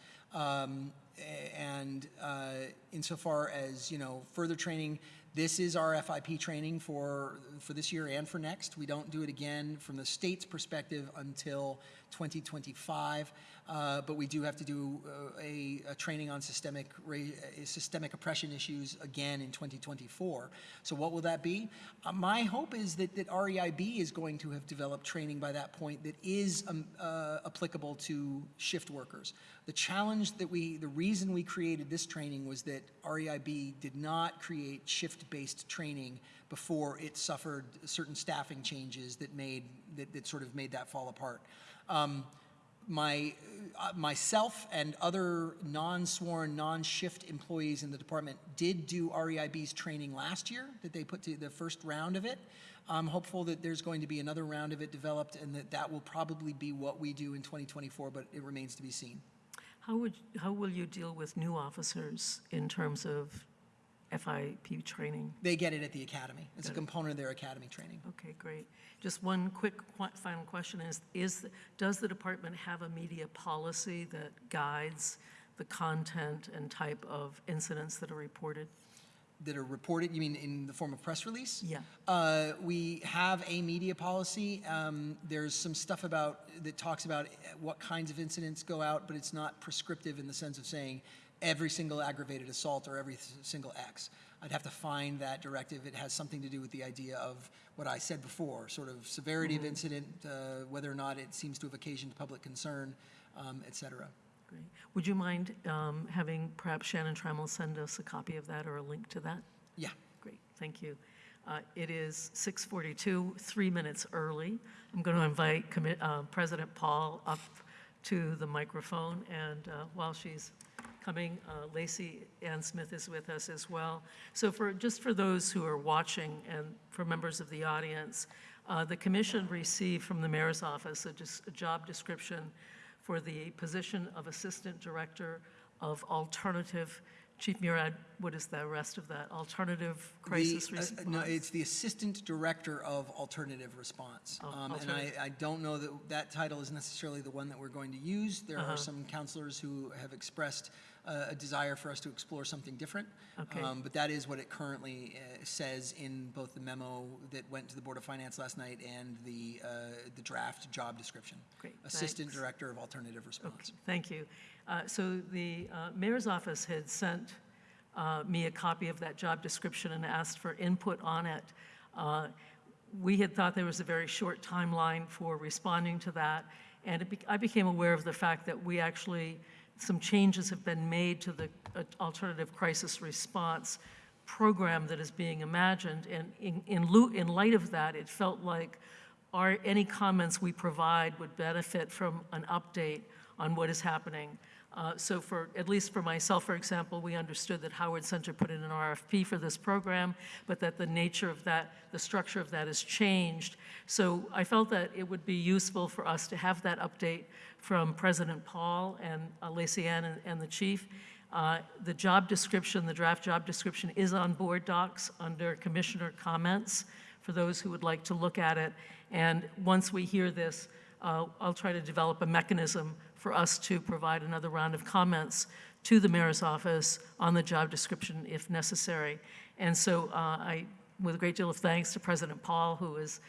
And uh, insofar as you know further training, this is our FIP training for for this year and for next. We don't do it again from the state's perspective until 2025, uh, but we do have to do uh, a, a training on systemic uh, systemic oppression issues again in 2024. So what will that be? Uh, my hope is that that REIB is going to have developed training by that point that is um, uh, applicable to shift workers. The challenge that we, the reason we created this training was that REIB did not create shift-based training before it suffered certain staffing changes that made, that, that sort of made that fall apart. Um, my, uh, myself and other non-sworn, non-shift employees in the department did do REIB's training last year, that they put to the first round of it. I'm hopeful that there's going to be another round of it developed and that that will probably be what we do in 2024, but it remains to be seen. How would, how will you deal with new officers in terms of FIP training? They get it at the academy. It's a Got it. component of their academy training. Okay, great. Just one quick qu- final question is, is, does the department have a media policy that guides the content and type of incidents that are reported? That are reported, you mean in the form of press release? Yeah. Uh, we have a media policy. Um, there's some stuff about, that talks about what kinds of incidents go out, but it's not prescriptive in the sense of saying every single aggravated assault or every single X. I'd have to find that directive. It has something to do with the idea of what I said before, sort of severity of incident, uh, whether or not it seems to have occasioned public concern, um, et cetera. Great. Would you mind um, having perhaps Shannon Trammell send us a copy of that or a link to that? Yeah. Great, thank you. Uh, It is 6:42, three minutes early. I'm going to invite uh, President Paul up to the microphone, and uh, while she's coming, uh, Lacey Ann Smith is with us as well. So for, just for those who are watching and for members of the audience, uh, the commission received from the mayor's office a dis- a job description for the position of Assistant Director of Alternative Chief Murad what is the rest of that? Alternative The- crisis uh, response? No, it's the Assistant Director of Alternative Response. Oh, Um, And I. I don't know that that title is necessarily the one that we're going to use. There Uh-huh. are some councilors who have expressed uh, a desire for us to explore something different. Okay. Um, But that is what it currently uh, says in both the memo that went to the Board of Finance last night and the, uh, the draft job description. Great, Assistant thanks. Director of Alternative Response. Okay, thank you. Uh, So the uh, mayor's office had sent uh, me a copy of that job description and asked for input on it. Uh, We had thought there was a very short timeline for responding to that, and it bec- I became aware of the fact that we actually, some changes have been made to the uh, alternative crisis response program that is being imagined, and in, in in light of that, it felt like our, any comments we provide would benefit from an update on what is happening. Uh, So for, at least for myself, for example, we understood that Howard Center put in an RFP for this program, but that the nature of that, the structure of that has changed. So I felt that it would be useful for us to have that update from President Paul and uh, Lacey Ann and, and the chief. Uh, The job description, the draft job description is on board docs under commissioner comments for those who would like to look at it. And once we hear this, uh, I'll try to develop a mechanism for us to provide another round of comments to the mayor's office on the job description if necessary. And so uh, I, with a great deal of thanks to President Paul, who is,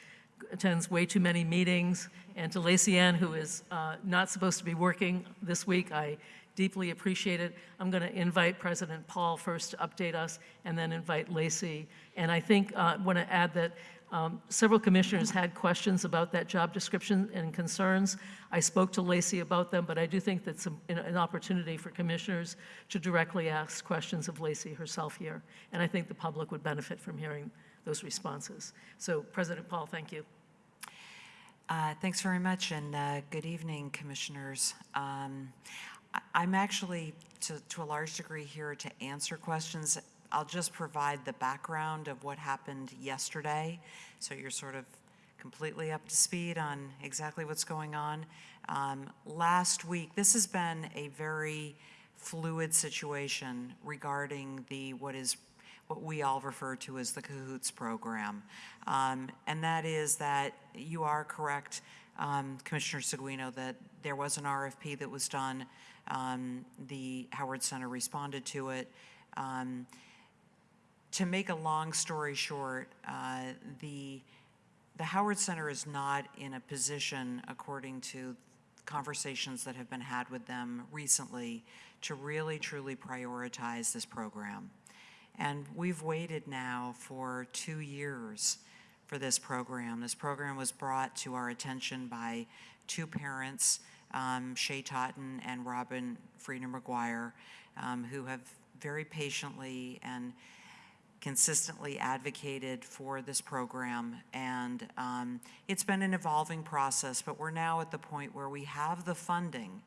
attends way too many meetings, and to Lacey Ann, who is uh, not supposed to be working this week, I deeply appreciate it. I'm going to invite President Paul first to update us, and then invite Lacey. And I think, I want to add that um, Several commissioners had questions about that job description and concerns. I spoke to Lacey about them, but I do think that's a- an opportunity for commissioners to directly ask questions of Lacey herself here. And I think the public would benefit from hearing those responses. So President Paul, thank you. Uh, Thanks very much, and uh, good evening, Commissioners. Um, I'm actually, to to a large degree, here to answer questions. I'll just provide the background of what happened yesterday, so you're sort of completely up to speed on exactly what's going on. Um, Last week, this has been a very fluid situation regarding the, what is what we all refer to as the CAHOOTS program. Um, and that is that you are correct, um, Commissioner Seguino, that there was an RFP that was done. Um, the Howard Center responded to it. To make a long story short, uh, the, the Howard Center is not in a position, according to conversations that have been had with them recently, to really truly prioritize this program. And we've waited now for two years for this program. This program was brought to our attention by two parents, um, Shay Totten and Robin Friedner McGuire, um, who have very patiently and consistently advocated for this program. And um, it's been an evolving process, but we're now at the point where we have the funding.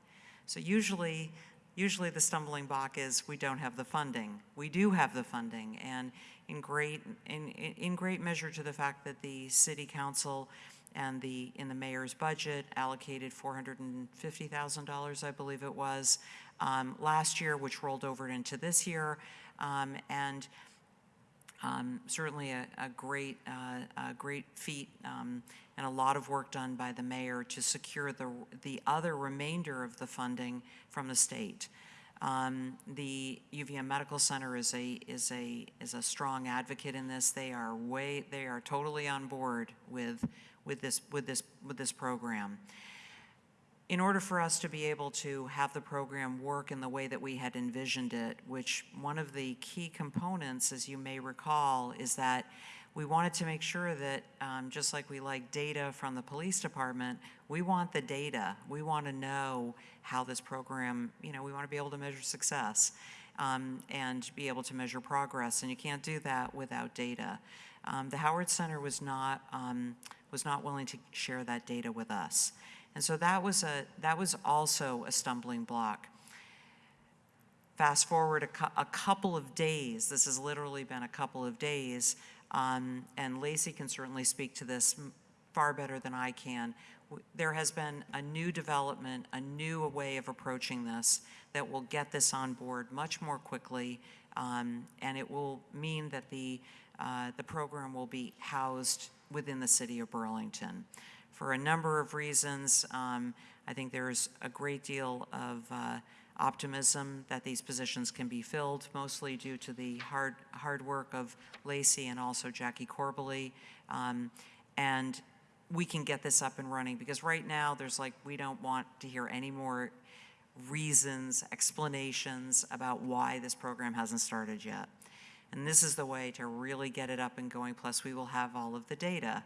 So usually, usually the stumbling block is we don't have the funding. We do have the funding, and in great, in, in great measure to the fact that the city council and the, in the mayor's budget allocated $450,000, I believe it was, um, last year, which rolled over into this year. Um, And um, certainly a, a great, uh, a great feat um, and a lot of work done by the mayor to secure the, the other remainder of the funding from the state. Um, the UVM Medical Center is a, is a, is a strong advocate in this. They are way, they are totally on board with, with this, with this, with this program in order for us to be able to have the program work in the way that we had envisioned it, which one of the key components, as you may recall, is that we wanted to make sure that, um, just like we like data from the police department, we want the data. We want to know how this program, you know, we want to be able to measure success um, and be able to measure progress, and you can't do that without data. Um, the Howard Center was not um, was not willing to share that data with us. And so that was a that was also a stumbling block. Fast forward a, a couple of days. This has literally been a couple of days, um, and Lacey can certainly speak to this far better than I can. there has been a new development, a new way of approaching this that will get this on board much more quickly, um, and it will mean that the, uh, the program will be housed within the city of Burlington. For a number of reasons, um, I think there's a great deal of uh, optimism that these positions can be filled, mostly due to the hard, hard work of Lacey and also Jackie Corbally. Um, and we can get this up and running because right now there's like, we don't want to hear any more reasons, explanations about why this program hasn't started yet. And this is the way to really get it up and going, plus we will have all of the data.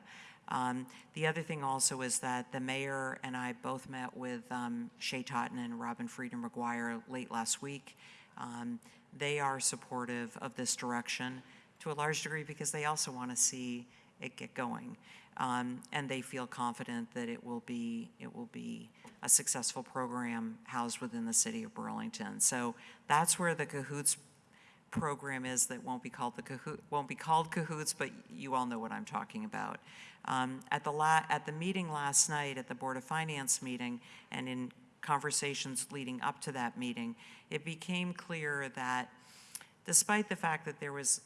Um, the other thing also is that the mayor and I both met with um, Shay Totten and Robin Frieden McGuire late last week. Um, they are supportive of this direction to a large degree because they also want to see it get going. Um, and they feel confident that it will be it will be a successful program housed within the city of Burlington. So that's where the cahoots program is that won't be called the Cahoot, won't be called Cahoots, but you all know what I'm talking about. Um, at the at the meeting last night, at the Board of Finance meeting, and in conversations leading up to that meeting, it became clear that despite the fact that there was,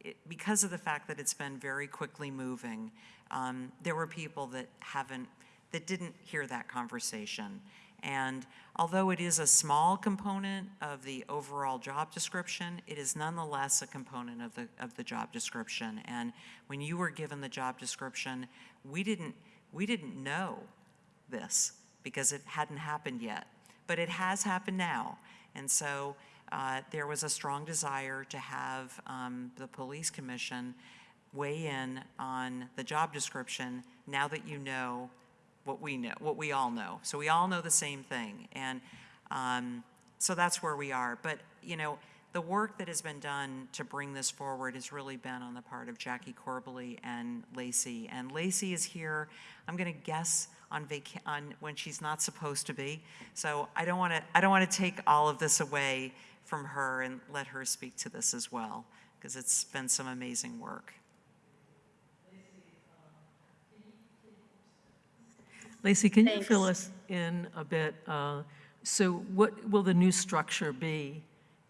it- because of the fact that it's been very quickly moving, um, there were people that haven't, that didn't hear that conversation. And although it is a small component of the overall job description, it is nonetheless a component of the, of the job description. And when you were given the job description, we didn't, we didn't know this because it hadn't happened yet. But it has happened now. And so uh, there was a strong desire to have um, the police commission weigh in on the job description now that you know what we know, what we all know. So we all know the same thing. And um, so that's where we are. But, you know, the work that has been done to bring this forward has really been on the part of Jackie Corbally and Lacey. And Lacey is here, I'm going to guess on on when she's not supposed to be. So I don't want to, I don't want to take all of this away from her and let her speak to this as well, because it's been some amazing work. Lacey, can you fill us in a bit? uh, So what will the new structure be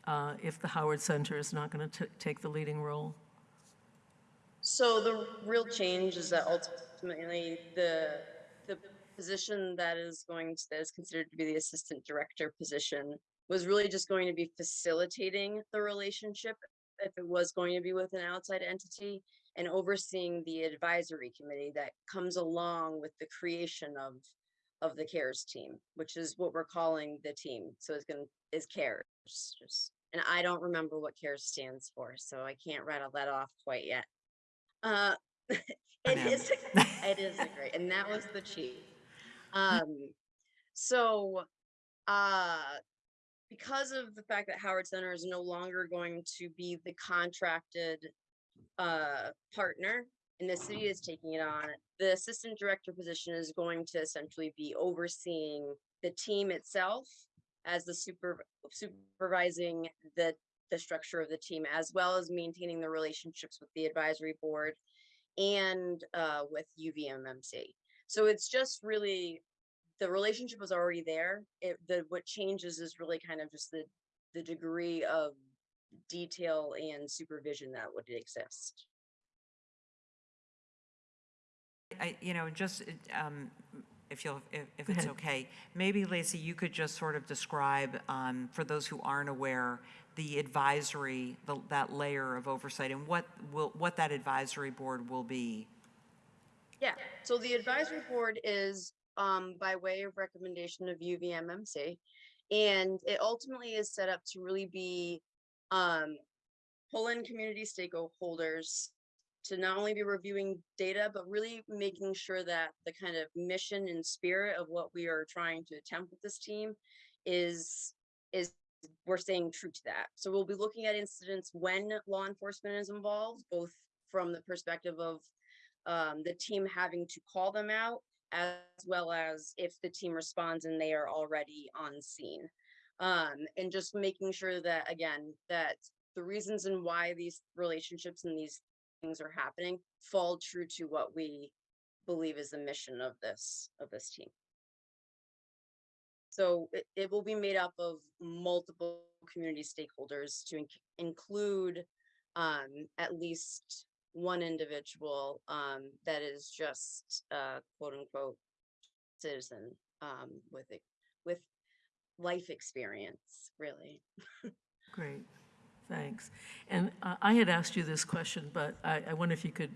uh, if the Howard Center is not going to take the leading role? So the real change is that ultimately the, the position that is going, to that is considered to be the assistant director position was really just going to be facilitating the relationship if it was going to be with an outside entity and overseeing the advisory committee that comes along with the creation of, of the CARES team, which is what we're calling the team. So it's gonna, is CARES, just, and I don't remember what CARES stands for, so I can't rattle that off quite yet. Uh, it is, it is a great, and that was the chief. Um, so, uh, because of the fact that Howard Center is no longer going to be the contracted uh, partner and the city is taking it on, the assistant director position is going to essentially be overseeing the team itself as the super supervising the the structure of the team as well as maintaining the relationships with the advisory board and uh, with UVMMC. So it's just really the relationship was already there. It the what changes is really kind of just the the degree of detail and supervision that would exist. I, you know, just, um, if you'll, if, if it's okay, maybe Lacey, you could just sort of describe, um, for those who aren't aware, the advisory, the, that layer of oversight and what will, what that advisory board will be. Yeah, so the advisory board is um by way of recommendation of UVMMC. And it ultimately is set up to really be um pull in community stakeholders to not only be reviewing data, but really making sure that the kind of mission and spirit of what we are trying to attempt with this team is is we're staying true to that. So we'll be looking at incidents when law enforcement is involved, both from the perspective of um, the team having to call them out, as well as if the team responds and they are already on scene. Um, and just making sure that, again, that the reasons and why these relationships and these things are happening fall true to what we believe is the mission of this of this team. So it, it will be made up of multiple community stakeholders to inc- include um, at least one individual um, that is just uh, quote unquote citizen um, with it with life experience, really. Great, thanks. And uh, I had asked you this question, but I, I wonder if you could,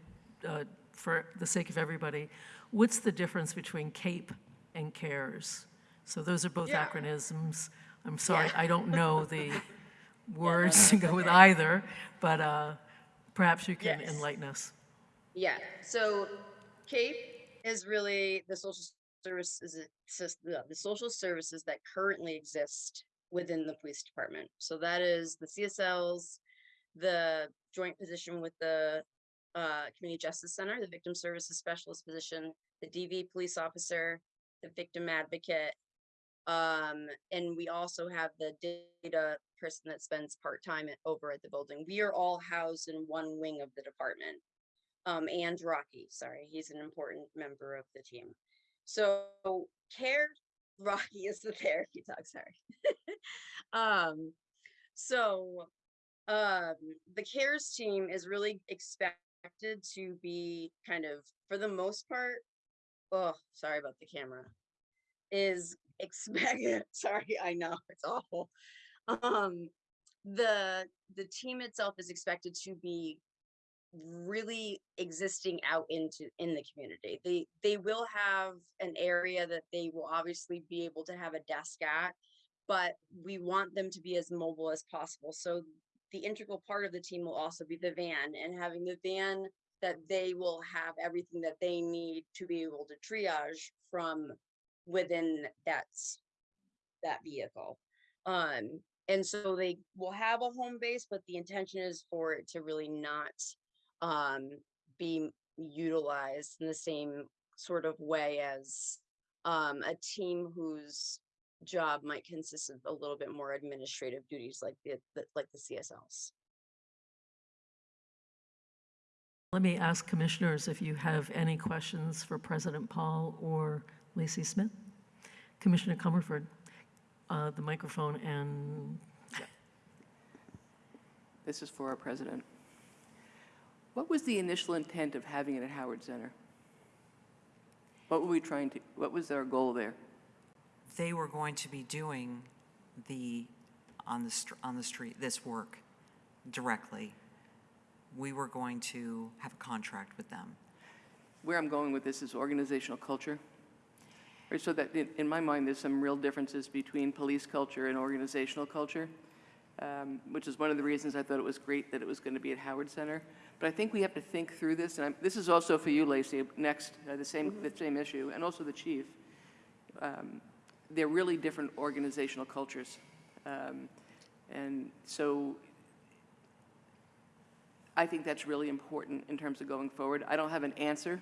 uh, for the sake of everybody, what's the difference between CAPE and CARES? So those are both Yeah. acronyms. I'm sorry, Yeah. I don't know the words to go with either, but uh, perhaps you can Yes. enlighten us. Yeah. So CAPE is really the social services the the social services that currently exist within the police department. So that is the CSLs, the joint position with the uh, Community Justice Center, the Victim Services Specialist position, the DV police officer, the victim advocate. Um, and we also have the data person that spends part-time over at the building. We are all housed in one wing of the department um, and Rocky. Sorry, he's an important member of the team. So care Rocky is the therapy dog. Sorry. um, so um, the cares team is really expected to be kind of, for the most part. Oh, sorry about the camera. Is expected. sorry, I know it's awful. Um, the the team itself is expected to be really existing out into in the community. They they will have an area that they will obviously be able to have a desk at, but we want them to be as mobile as possible. So the integral part of the team will also be the van and having the van that they will have everything that they need to be able to triage from within that that vehicle. Um and so they will have a home base, but the intention is for it to really not um, be utilized in the same sort of way as um, a team whose job might consist of a little bit more administrative duties like the, the like the CSLs. Let me ask commissioners if you have any questions for President Paul or Lacey Smith. Commissioner Comerford, uh, the microphone and This is for our president. What was the initial intent of having it at Howard Center? What were we trying to, what was our goal there? They were going to be doing the, on the, on the street, this work directly. We were going to have a contract with them. Where I'm going with this is organizational culture. Right, so that, in, in my mind, there's some real differences between police culture and organizational culture, um, which is one of the reasons I thought it was great that it was going to be at Howard Center. But I think we have to think through this, and I'm, this is also for you, Lacey, next, uh, the same, the same issue, and also the chief. Um, they're really different organizational cultures. Um, and so I think that's really important in terms of going forward. I don't have an answer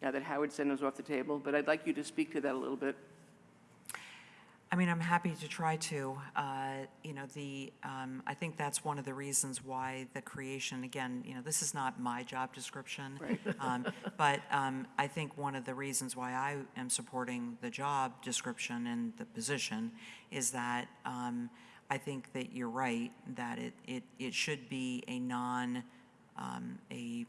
now that Howard Center is off the table, but I'd like you to speak to that a little bit. I mean, I'm happy to try to. Uh, You know, the, um, I think that's one of the reasons why the creation, again, you know, this is not my job description. um, But um, I think one of the reasons why I am supporting the job description and the position is that um, I think that you're right, that it, it, it should be a non, um, a,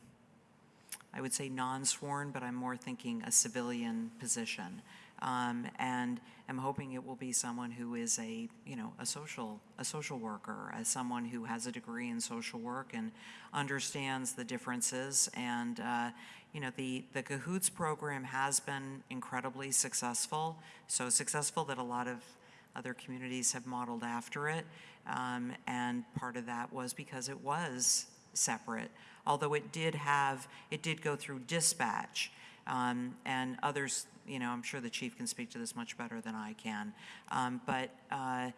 I would say non-sworn, but I'm more thinking a civilian position. Um, and I'm hoping it will be someone who is a, you know, a social, a social worker, as someone who has a degree in social work and understands the differences. And, uh, you know, the, the Cahoots program has been incredibly successful, so successful that a lot of other communities have modeled after it. Um, and part of that was because it was separate, although it did have, it did go through dispatch. Um, and others, you know, I'm sure the chief can speak to this much better than I can. Um, but uh,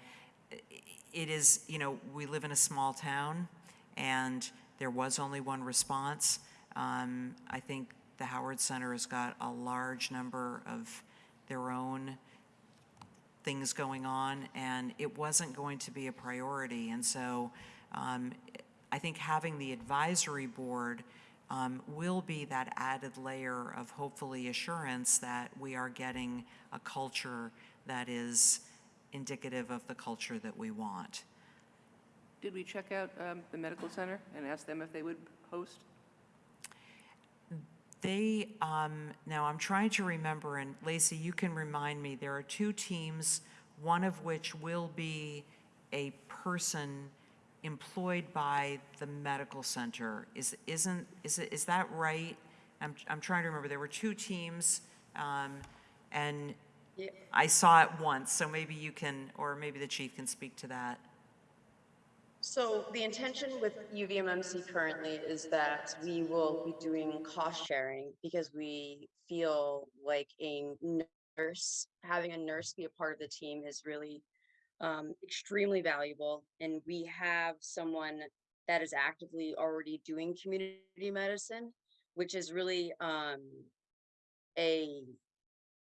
it is, you know, we live in a small town and there was only one response. Um, I think the Howard Center has got a large number of their own things going on, and it wasn't going to be a priority. And so um, I think having the advisory board um, will be that added layer of hopefully assurance that we are getting a culture that is indicative of the culture that we want. Did we check out um, the medical center and ask them if they would host? They, um, now I'm trying to remember, and Lacey, you can remind me, there are two teams, one of which will be a person employed by the medical center. Is, isn't, is it, is that right? I'm, I'm trying to remember, there were two teams, um, and Yeah. I saw it once, so maybe you can, or maybe the chief can speak to that. So the intention with UVMMC currently is that we will be doing cost sharing because we feel like a nurse, having a nurse be a part of the team is really um, extremely valuable. And we have someone that is actively already doing community medicine, which is really um, a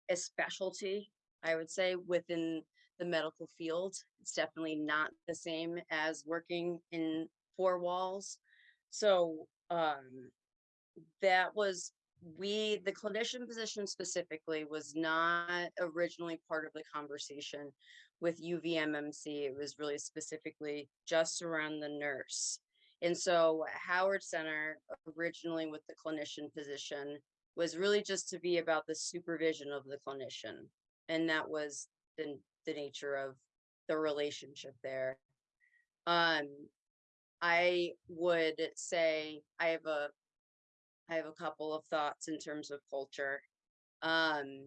a specialty, I would say, within the medical field. It's definitely not the same as working in four walls. So um, that was we the clinician position specifically was not originally part of the conversation with UVMMC. It was really specifically just around the nurse. And so Howard Center originally with the clinician position was really just to be about the supervision of the clinician. And that was the, the nature of the relationship there. Um, I would say I have a I have a couple of thoughts in terms of culture. Um,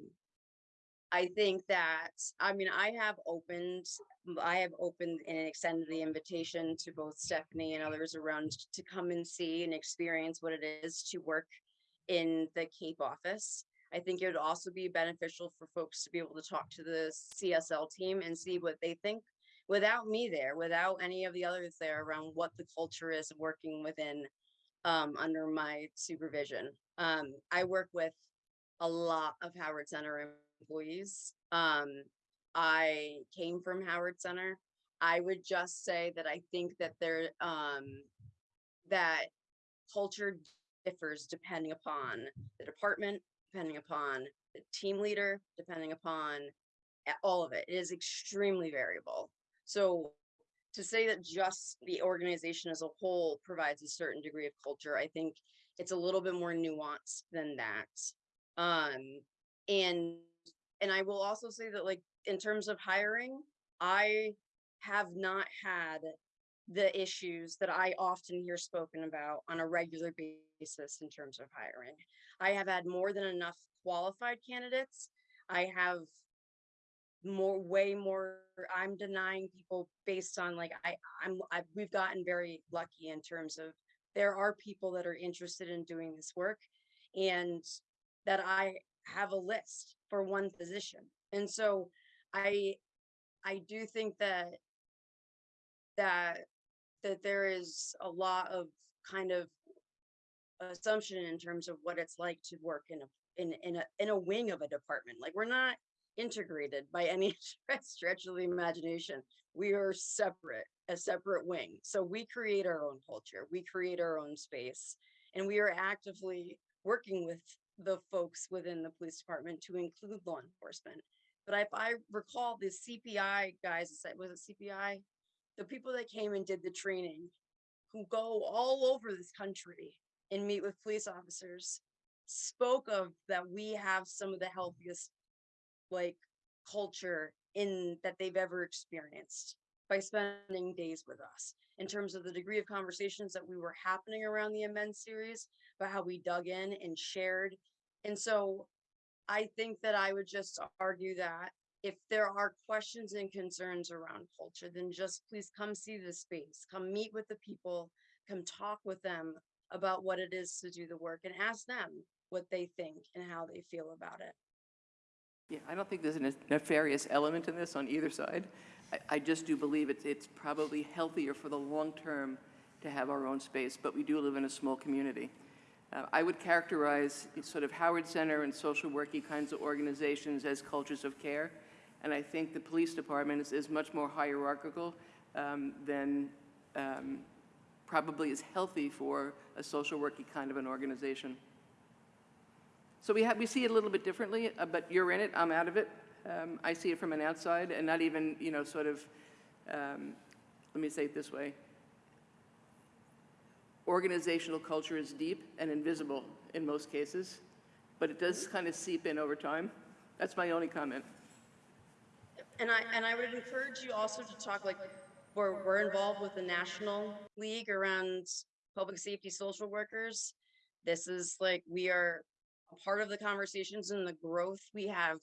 I think that I mean I have opened I have opened and extended the invitation to both Stephanie and others around to come and see and experience what it is to work in the Cape office. I think it would also be beneficial for folks to be able to talk to the CSL team and see what they think without me there, without any of the others there around what the culture is working within um, under my supervision. Um, I work with a lot of Howard Center employees. Um, I came from Howard Center. I would just say that I think that there um, that culture differs depending upon the department, depending upon the team leader, depending upon all of it. It is extremely variable. So to say that just the organization as a whole provides a certain degree of culture, I think it's a little bit more nuanced than that. Um, and and I will also say that like in terms of hiring, I have not had the issues that I often hear spoken about on a regular basis in terms of hiring. I have had more than enough qualified candidates. I have more, way more, I'm denying people based on like, I, I'm, I, we've gotten very lucky in terms of there are people that are interested in doing this work and that I have a list for one position. And so I, I do think that that that there is a lot of kind of assumption in terms of what it's like to work in a in in a in a wing of a department. Like we're not integrated by any stretch of the imagination. We are separate, a separate wing. So we create our own culture. We create our own space, and we are actively working with the folks within the police department to include law enforcement. But if I recall, the CPI guys, was it CPI? the people that came and did the training who go all over this country and meet with police officers spoke of that we have some of the healthiest like culture in that they've ever experienced by spending days with us in terms of the degree of conversations that we were happening around the immense series about how we dug in and shared and so i think that i would just argue that if there are questions and concerns around culture, then just please come see the space, come meet with the people, come talk with them about what it is to do the work and ask them what they think and how they feel about it. Yeah, I don't think there's a nefarious element in this on either side. I, I just do believe it's, it's probably healthier for the long term to have our own space, but we do live in a small community. Uh, I would characterize sort of Howard Center and social worky kinds of organizations as cultures of care. And I think the police department is, is much more hierarchical um, than, um, probably is healthy for a social worky kind of an organization. So we have, we see it a little bit differently, uh, but you're in it, I'm out of it. Um, I see it from an outside and not even, you know, sort of, um, let me say it this way. Organizational culture is deep and invisible in most cases, but it does kind of seep in over time. That's my only comment. And I, and I would encourage you also to talk, like, we're, we're involved with the National League around public safety social workers. This is like, we are part of the conversations and the growth. We have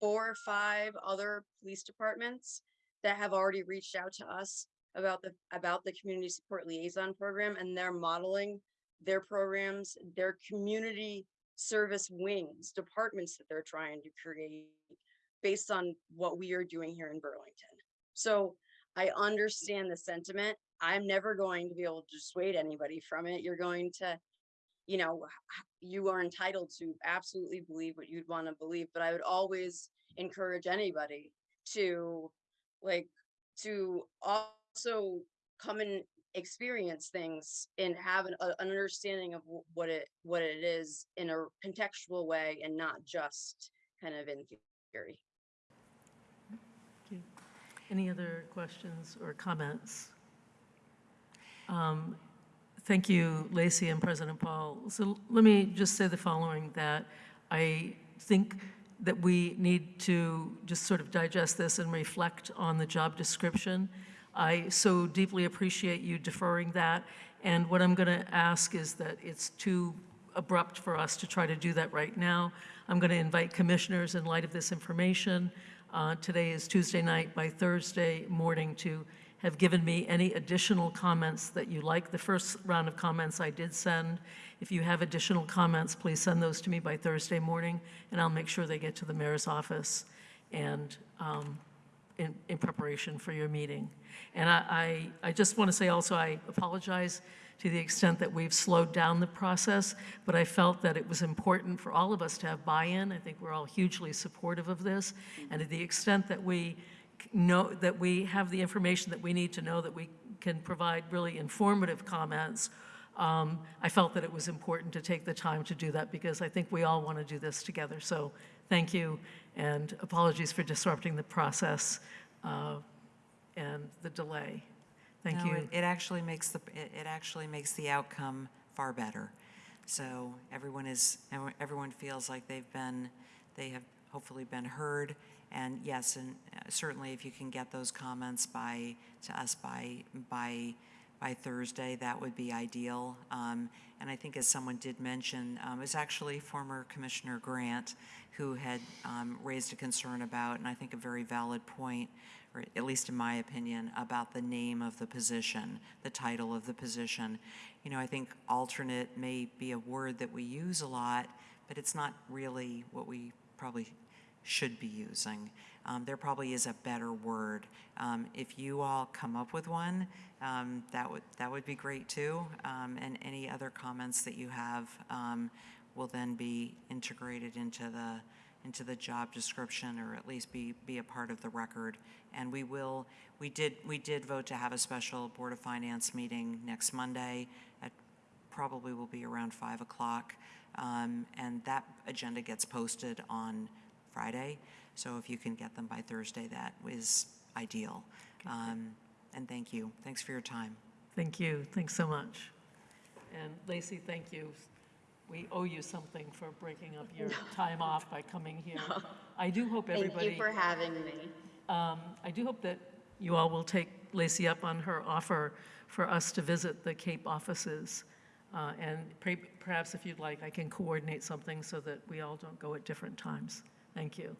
four or five other police departments that have already reached out to us about the, about the community support liaison program and they're modeling their programs, their community service wings, departments that they're trying to create based on what we are doing here in Burlington. So I understand the sentiment. I'm never going to be able to dissuade anybody from it. You're going to, you know, you are entitled to absolutely believe what you'd want to believe, but I would always encourage anybody to like to also come and experience things and have an, a- an understanding of what it what it is in a contextual way and not just kind of in theory. Any other questions or comments? Um, Thank you, Lacey and President Paul. So let me just say the following, that I think that we need to just sort of digest this and reflect on the job description. I so deeply appreciate you deferring that, and what I'm going to ask is that it's too abrupt for us to try to do that right now. I'm going to invite commissioners in light of this information. uh, Today is Tuesday night, by Thursday morning to have given me any additional comments that you like. The first round of comments I did send. If you have additional comments, please send those to me by Thursday morning, and I'll make sure they get to the mayor's office and um, in, in preparation for your meeting. And I, I, I just want to say also, I apologize to the extent that we've slowed down the process, but I felt that it was important for all of us to have buy-in. I think we're all hugely supportive of this. And to the extent that we know, that we have the information that we need to know that we can provide really informative comments, um, I felt that it was important to take the time to do that because I think we all want to do this together. So thank you, and apologies for disrupting the process uh, and the delay. Thank No, you. it- It actually makes the, it it actually makes the outcome far better. So everyone is, everyone- everyone feels like they've been, they have hopefully been heard. And yes, and uh, certainly if you can get those comments by, to us by, by, by Thursday, that would be ideal. Um, And I think as someone did mention, um, it's actually former Commissioner Grant who had um, raised a concern about, and I think a very valid point, or at least in my opinion, about the name of the position, the title of the position. You know, I think alternate may be a word that we use a lot, but it's not really what we probably should be using. Um, there probably is a better word. Um, if you all come up with one, um, that would that would be great too. Um, and any other comments that you have um, will then be integrated into the into the job description, or at least be be a part of the record. And we will. We did we did vote to have a special board of finance meeting next Monday at probably will be around 5 o'clock. Um, And that agenda gets posted on Friday. So if you can get them by Thursday, that is ideal. Um, And thank you. Thanks for your time. Thank you. Thanks so much. And Lacey, thank you. We owe you something for breaking up your time off by coming here. I do hope everybody. Thank you for having me. Um, I do hope that you all will take Lacey up on her offer for us to visit the Cape offices. Uh, And perhaps if you'd like, I can coordinate something so that we all don't go at different times. Thank you.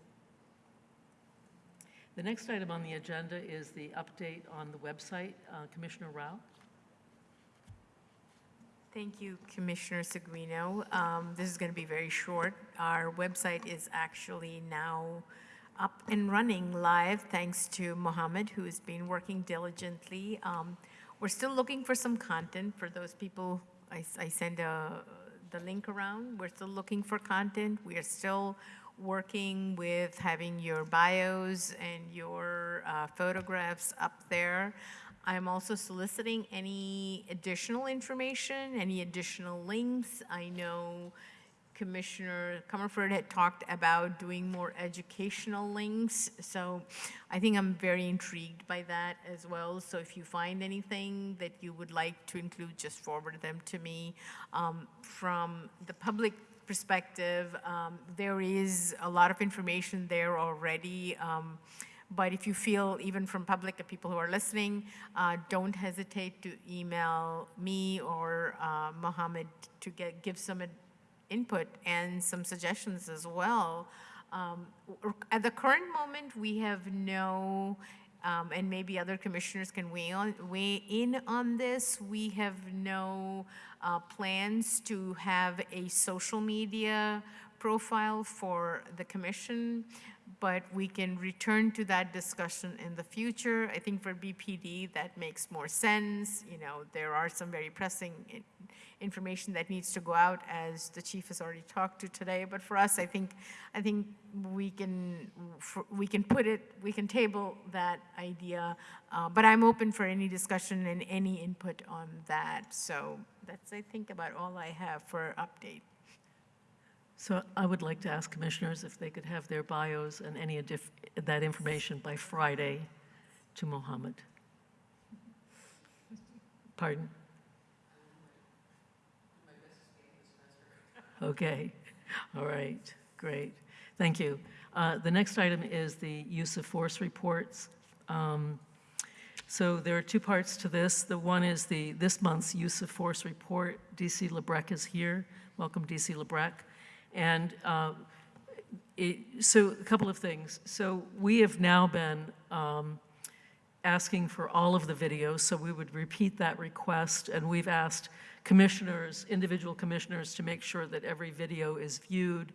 The next item on the agenda is the update on the website. Uh, Commissioner Rao? Thank you, Commissioner Seguino. Um, This is going to be very short. Our website is actually now up and running live, thanks to Mohammed, who has been working diligently. Um, We're still looking for some content for those people, I send a- the link around. We're still looking for content. We are still working with having your bios and your uh, photographs up there. I'm also soliciting any additional information, any additional links. I know Commissioner Comerford had talked about doing more educational links, so I think I'm very intrigued by that as well. So if you find anything that you would like to include, just forward them to me. Um, From the public perspective, um, there is a lot of information there already. um, But if you feel, even from public, and people who are listening, uh, don't hesitate to email me or uh, Mohammed to get, give some input and some suggestions as well. Um, At the current moment, we have no, um, and maybe other commissioners can weigh on, weigh in on this, we have no uh, plans to have a social media profile for the commission, but we can return to that discussion in the future. I think for BPD, that makes more sense. You know, there are some very pressing information that needs to go out, as the chief has already talked to today. But for us, I think, I think we can, for- we can put it, we can table that idea. uh, But I'm open for any discussion and any input on that. So that's, I think, about all I have for update. So I would like to ask commissioners if they could have their bios and any that information by Friday to Mohammed. Pardon? Okay, all right, great, thank you. Uh, The next item is the use of force reports. Um, So there are two parts to this. The one is the, this month's use of force report. DC Labrecque is here. Welcome, DC Labrecque. And uh, it- so a couple of things. So we have now been um, asking for all of the videos, so we would repeat that request, and we've asked commissioners, individual commissioners, to make sure that every video is viewed.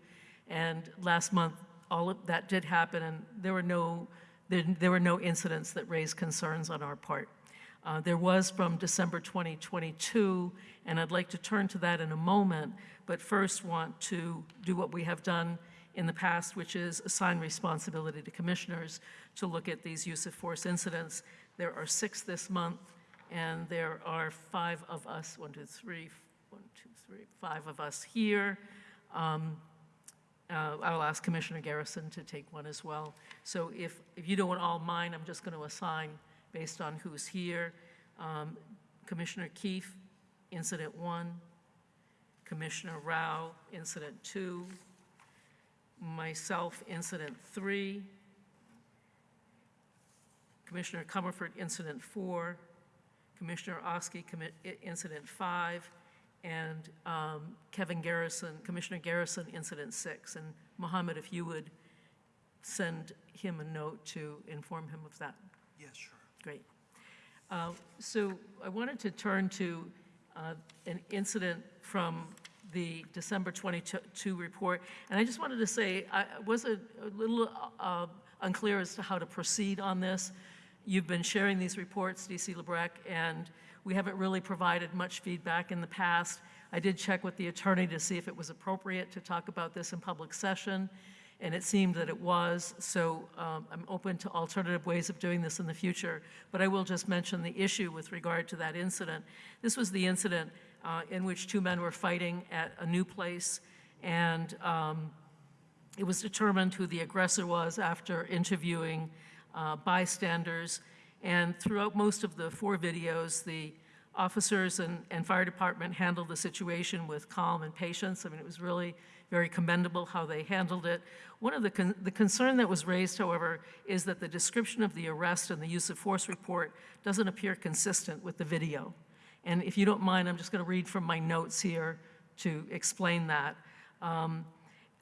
And last month, all of that did happen, and there were no, there there were no incidents that raised concerns on our part. Uh, There was from December 2022, and I'd like to turn to that in a moment, but first want to do what we have done in the past, which is assign responsibility to commissioners to look at these use of force incidents. There are six this month, and there are five of us, one, two, three, one, two, three, five of us here. Um, uh, I will ask Commissioner Garrison to take one as well. So if, if you don't want all mine, I'm just going to assign based on who's here. Um, Commissioner Keefe, Incident 1. Commissioner Rao, Incident 2. Myself, Incident 3. Commissioner Comerford, Incident 4. Commissioner Oski, commi- Incident 5. And um, Kevin Garrison, Commissioner Garrison, Incident 6. And Mohammed, if you would send him a note to inform him of that. Yes, sure. Great. Uh, So I wanted to turn to uh, an incident from the December 22 report, and I just wanted to say, I was a a little uh, unclear as to how to proceed on this. You've been sharing these reports, DC Labrecque, and we haven't really provided much feedback in the past. I did check with the attorney to see if it was appropriate to talk about this in public session, and it seemed that it was, so um, I'm open to alternative ways of doing this in the future. But I will just mention the issue with regard to that incident. This was the incident uh, in which two men were fighting at a new place, and um, it was determined who the aggressor was after interviewing uh, bystanders. And throughout most of the four videos, the officers and, and fire department handled the situation with calm and patience. I mean, it was really very commendable how they handled it. One of the, con- the concern that was raised, however, is that the description of the arrest and the use of force report doesn't appear consistent with the video. And if you don't mind, I'm just going to read from my notes here to explain that. Um,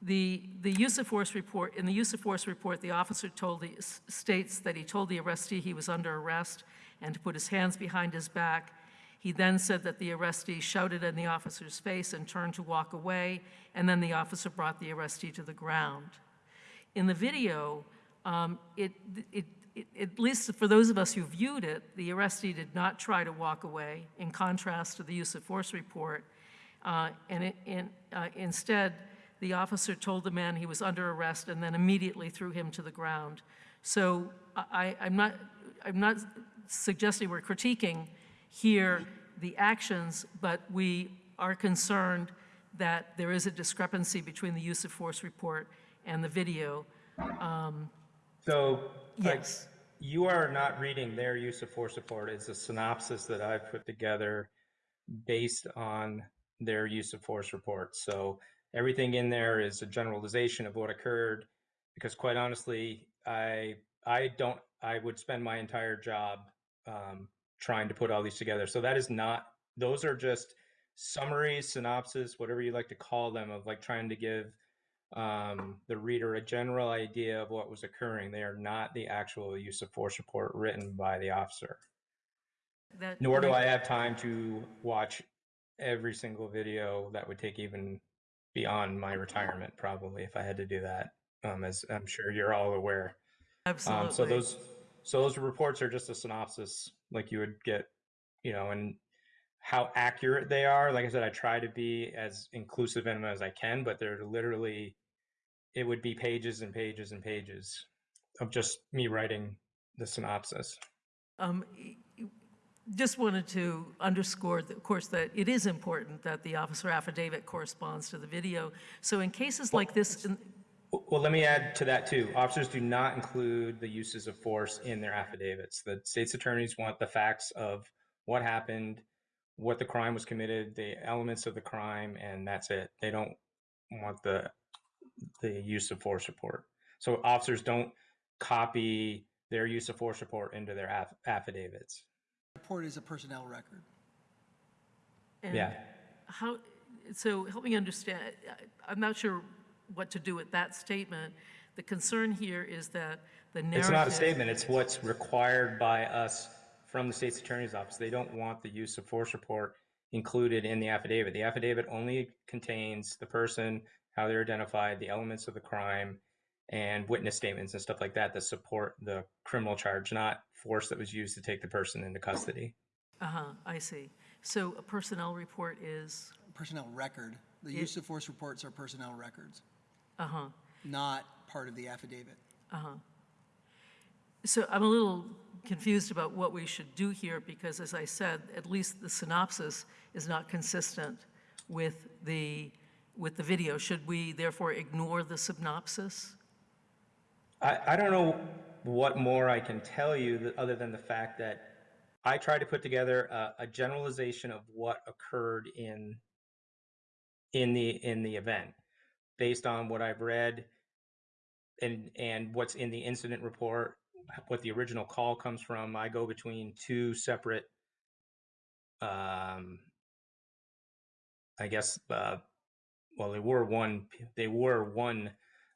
The, the use of force report, in the use of force report, the officer told the, states that he told the arrestee he was under arrest and to put his hands behind his back. He then said that the arrestee shouted in the officer's face and turned to walk away, and then the officer brought the arrestee to the ground. In the video, um, it, it, it, at least for those of us who viewed it, the arrestee did not try to walk away, in contrast to the use of force report. Uh, and uh, instead, the officer told the man he was under arrest and then immediately threw him to the ground. So I, I'm not, I'm not suggesting we're critiquing here the actions, but we are concerned that there is a discrepancy between the use of force report and the video. Um, so, like, Yes. you are not reading their use of force report. It's a synopsis that I've put together based on their use of force report. So everything in there is a generalization of what occurred. Because quite honestly, I I don't I would spend my entire job um, trying to put all these together. So that is not those are just summaries, synopsis, whatever you like to call them, of like trying to give um, the reader a general idea of what was occurring. They are not the actual use of force report written by the officer. That- Nor do I have time to watch every single video that would take even beyond my retirement, probably, if I had to do that, um, as I'm sure you're all aware. Absolutely. Um, so those, so those reports are just a synopsis, like you would get, you know, and how accurate they are. Like I said, I try to be as inclusive in them as I can, but they're literally, it would be pages and pages and pages of just me writing the synopsis. Um, Just wanted to underscore, that, of course, that it is important that the officer affidavit corresponds to the video. So in cases like this, Well, let me add to that too. Officers do not include the uses of force in their affidavits. The state's attorneys want the facts of what happened, what the crime was committed, the elements of the crime, and that's it. They don't want the the use of force report. So officers don't copy their use of force report into their aff- affidavits. Report is a personnel record. and Yeah. how, so help me understand, I- I'm not sure what to do with that statement. The concern here is that the narrative. It's not a statement. It's what's required by us from the state's attorney's office. They don't want the use of force report included in the affidavit. The affidavit only contains the person, how they're identified, the elements of the crime, and witness statements and stuff like that that support the criminal charge, not force that was used to take the person into custody. Uh-huh, I see. So a personnel report is, Personnel record. The use of force reports are personnel records, uh-huh. not part of the affidavit. Uh huh. So I'm a little confused about what we should do here, because as I said, at least the synopsis is not consistent with the, with the video. Should we therefore ignore the synopsis? I, I don't know what more I can tell you th- other than the fact that I tried to put together a, a generalization of what occurred in in the in the event based on what I've read and and what's in the incident report, what the original call comes from. I go between two separate um I guess uh well they were one they were one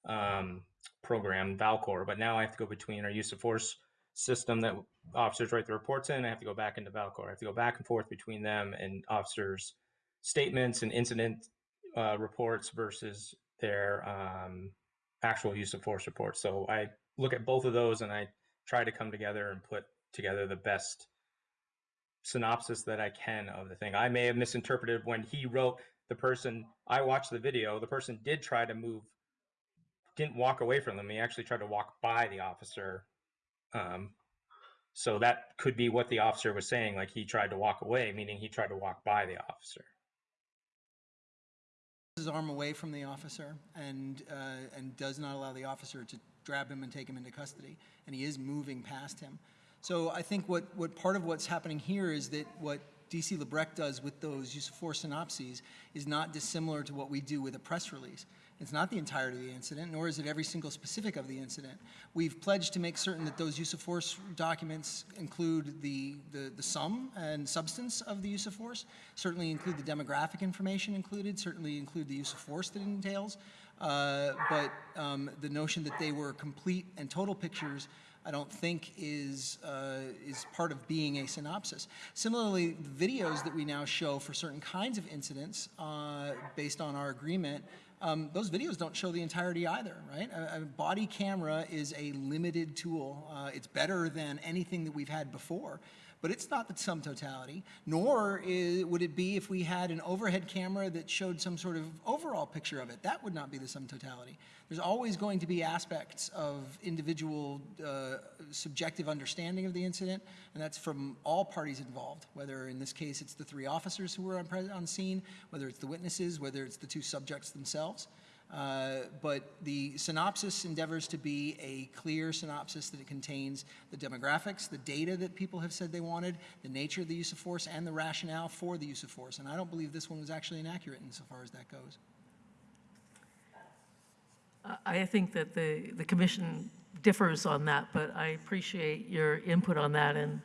um program, Valcour, but now I have to go between our use of force system that officers write the reports in. I have to go back into Valcour. I have to go back and forth between them and officers' statements and incident uh, reports versus their um, actual use of force reports. So I look at both of those and I try to come together and put together the best synopsis that I can of the thing. I may have misinterpreted when he wrote the person, I watched the video, the person did try to move didn't walk away from them. He actually tried to walk by the officer. Um, so that could be what the officer was saying. Like he tried to walk away, meaning he tried to walk by the officer. His arm away from the officer and, uh, and does not allow the officer to grab him and take him into custody. And he is moving past him. So I think what, what part of what's happening here is that what DC Labrecque does with those use of force synopses is not dissimilar to what we do with a press release. It's not the entirety of the incident, nor is it every single specific of the incident. We've pledged to make certain that those use of force documents include the, the, the sum and substance of the use of force, certainly include the demographic information included, certainly include the use of force that it entails. Uh, but um, the notion that they were complete and total pictures I don't think is, uh, is part of being a synopsis. Similarly, the videos that we now show for certain kinds of incidents uh, based on our agreement, um, those videos don't show the entirety either, right? A, a body camera is a limited tool. Uh, it's better than anything that we've had before, but it's not the sum totality, nor i would it be if we had an overhead camera that showed some sort of overall picture of it. That would not be the sum totality. There's always going to be aspects of individual uh, subjective understanding of the incident, and that's from all parties involved, whether in this case it's the three officers who were on, on scene, whether it's the witnesses, whether it's the two subjects themselves. Uh, But the synopsis endeavors to be a clear synopsis that it contains the demographics, the data that people have said they wanted, the nature of the use of force, and the rationale for the use of force. And I don't believe this one was actually inaccurate insofar as that goes. I think that the, the commission differs on that, but I appreciate your input on that, and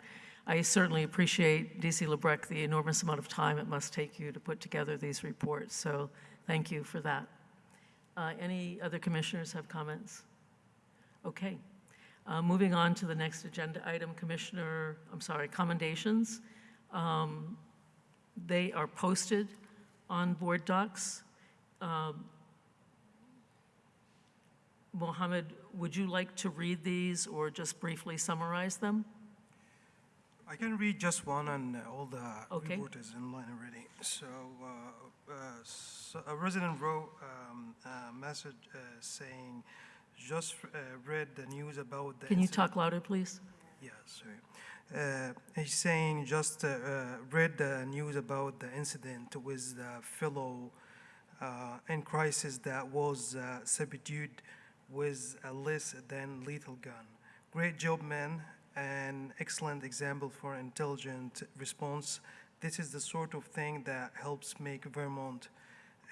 I certainly appreciate, DC Labrecque, the enormous amount of time it must take you to put together these reports, so thank you for that. Uh, Any other commissioners have comments? Okay. Uh, Moving on to the next agenda item, Commissioner, I'm sorry, commendations. Um, They are posted on board docs. Um, Mohammed, would you like to read these or just briefly summarize them? I can read just one and all the Okay. report is in line already. So, uh, so a resident wrote um, a message uh, saying, just uh, read the news about the. Can you incident." talk louder, please? Yeah, sorry. Uh, he's saying just uh, uh, read the news about the incident with the fellow uh, in crisis that was uh, subdued with a less than lethal gun. Great job, man, and excellent example for intelligent response. This is the sort of thing that helps make Vermont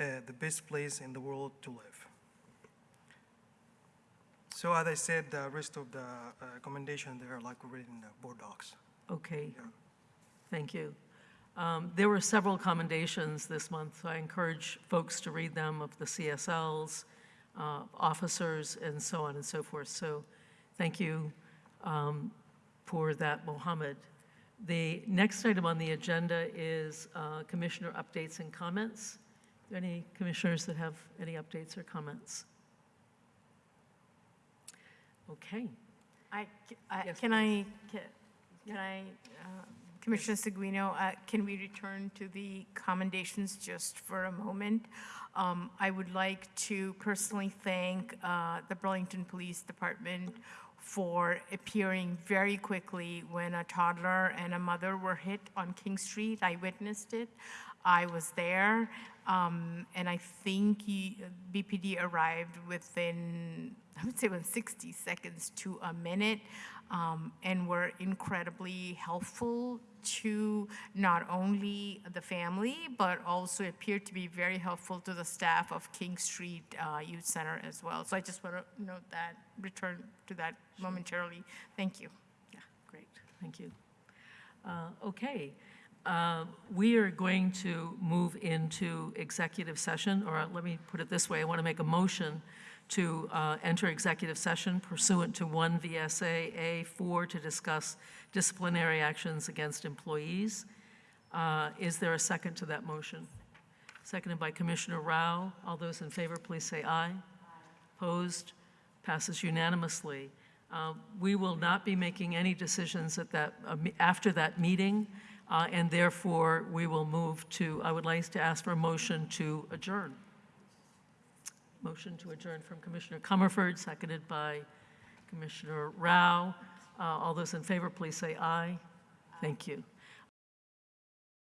uh, the best place in the world to live. So as I said, the rest of the uh, commendation there, like already in the board docs. Okay, thank you. Um, There were several commendations this month, so I encourage folks to read them of the CSLs, uh, officers, and so on and so forth. So thank you um, for that, Mohammed. The next item on the agenda is uh, commissioner updates and comments. Any commissioners that have any updates or comments? Okay. I, I- Yes, can I, ca- can I, uh, Commissioner Seguino, uh, can we return to the commendations just for a moment? Um, I would like to personally thank uh, the Burlington Police Department for appearing very quickly when a toddler and a mother were hit on King Street. I witnessed it. I was there, um, and I think he- BPD arrived within, I would say, within 60 seconds to a minute, um, and were incredibly helpful to not only the family, but also appeared to be very helpful to the staff of King Street uh, Youth Center as well. So I just want to note that, return to that momentarily. Thank you. Yeah, great, thank you. Uh, Okay, uh, we are going to move into executive session, or let me put it this way, I want to make a motion to uh, enter executive session pursuant to 1 VSA A4 to discuss disciplinary actions against employees. Uh, Is there a second to that motion? Seconded by Commissioner Rao. All those in favor, please say aye. aye. Opposed? Passes unanimously. Uh, We will not be making any decisions at that, uh, after that meeting, uh, and therefore, we will move to, I would like to ask for a motion to adjourn. Motion to adjourn from Commissioner Comerford, seconded by Commissioner Rao. Uh, All those in favor, please say aye. Thank you.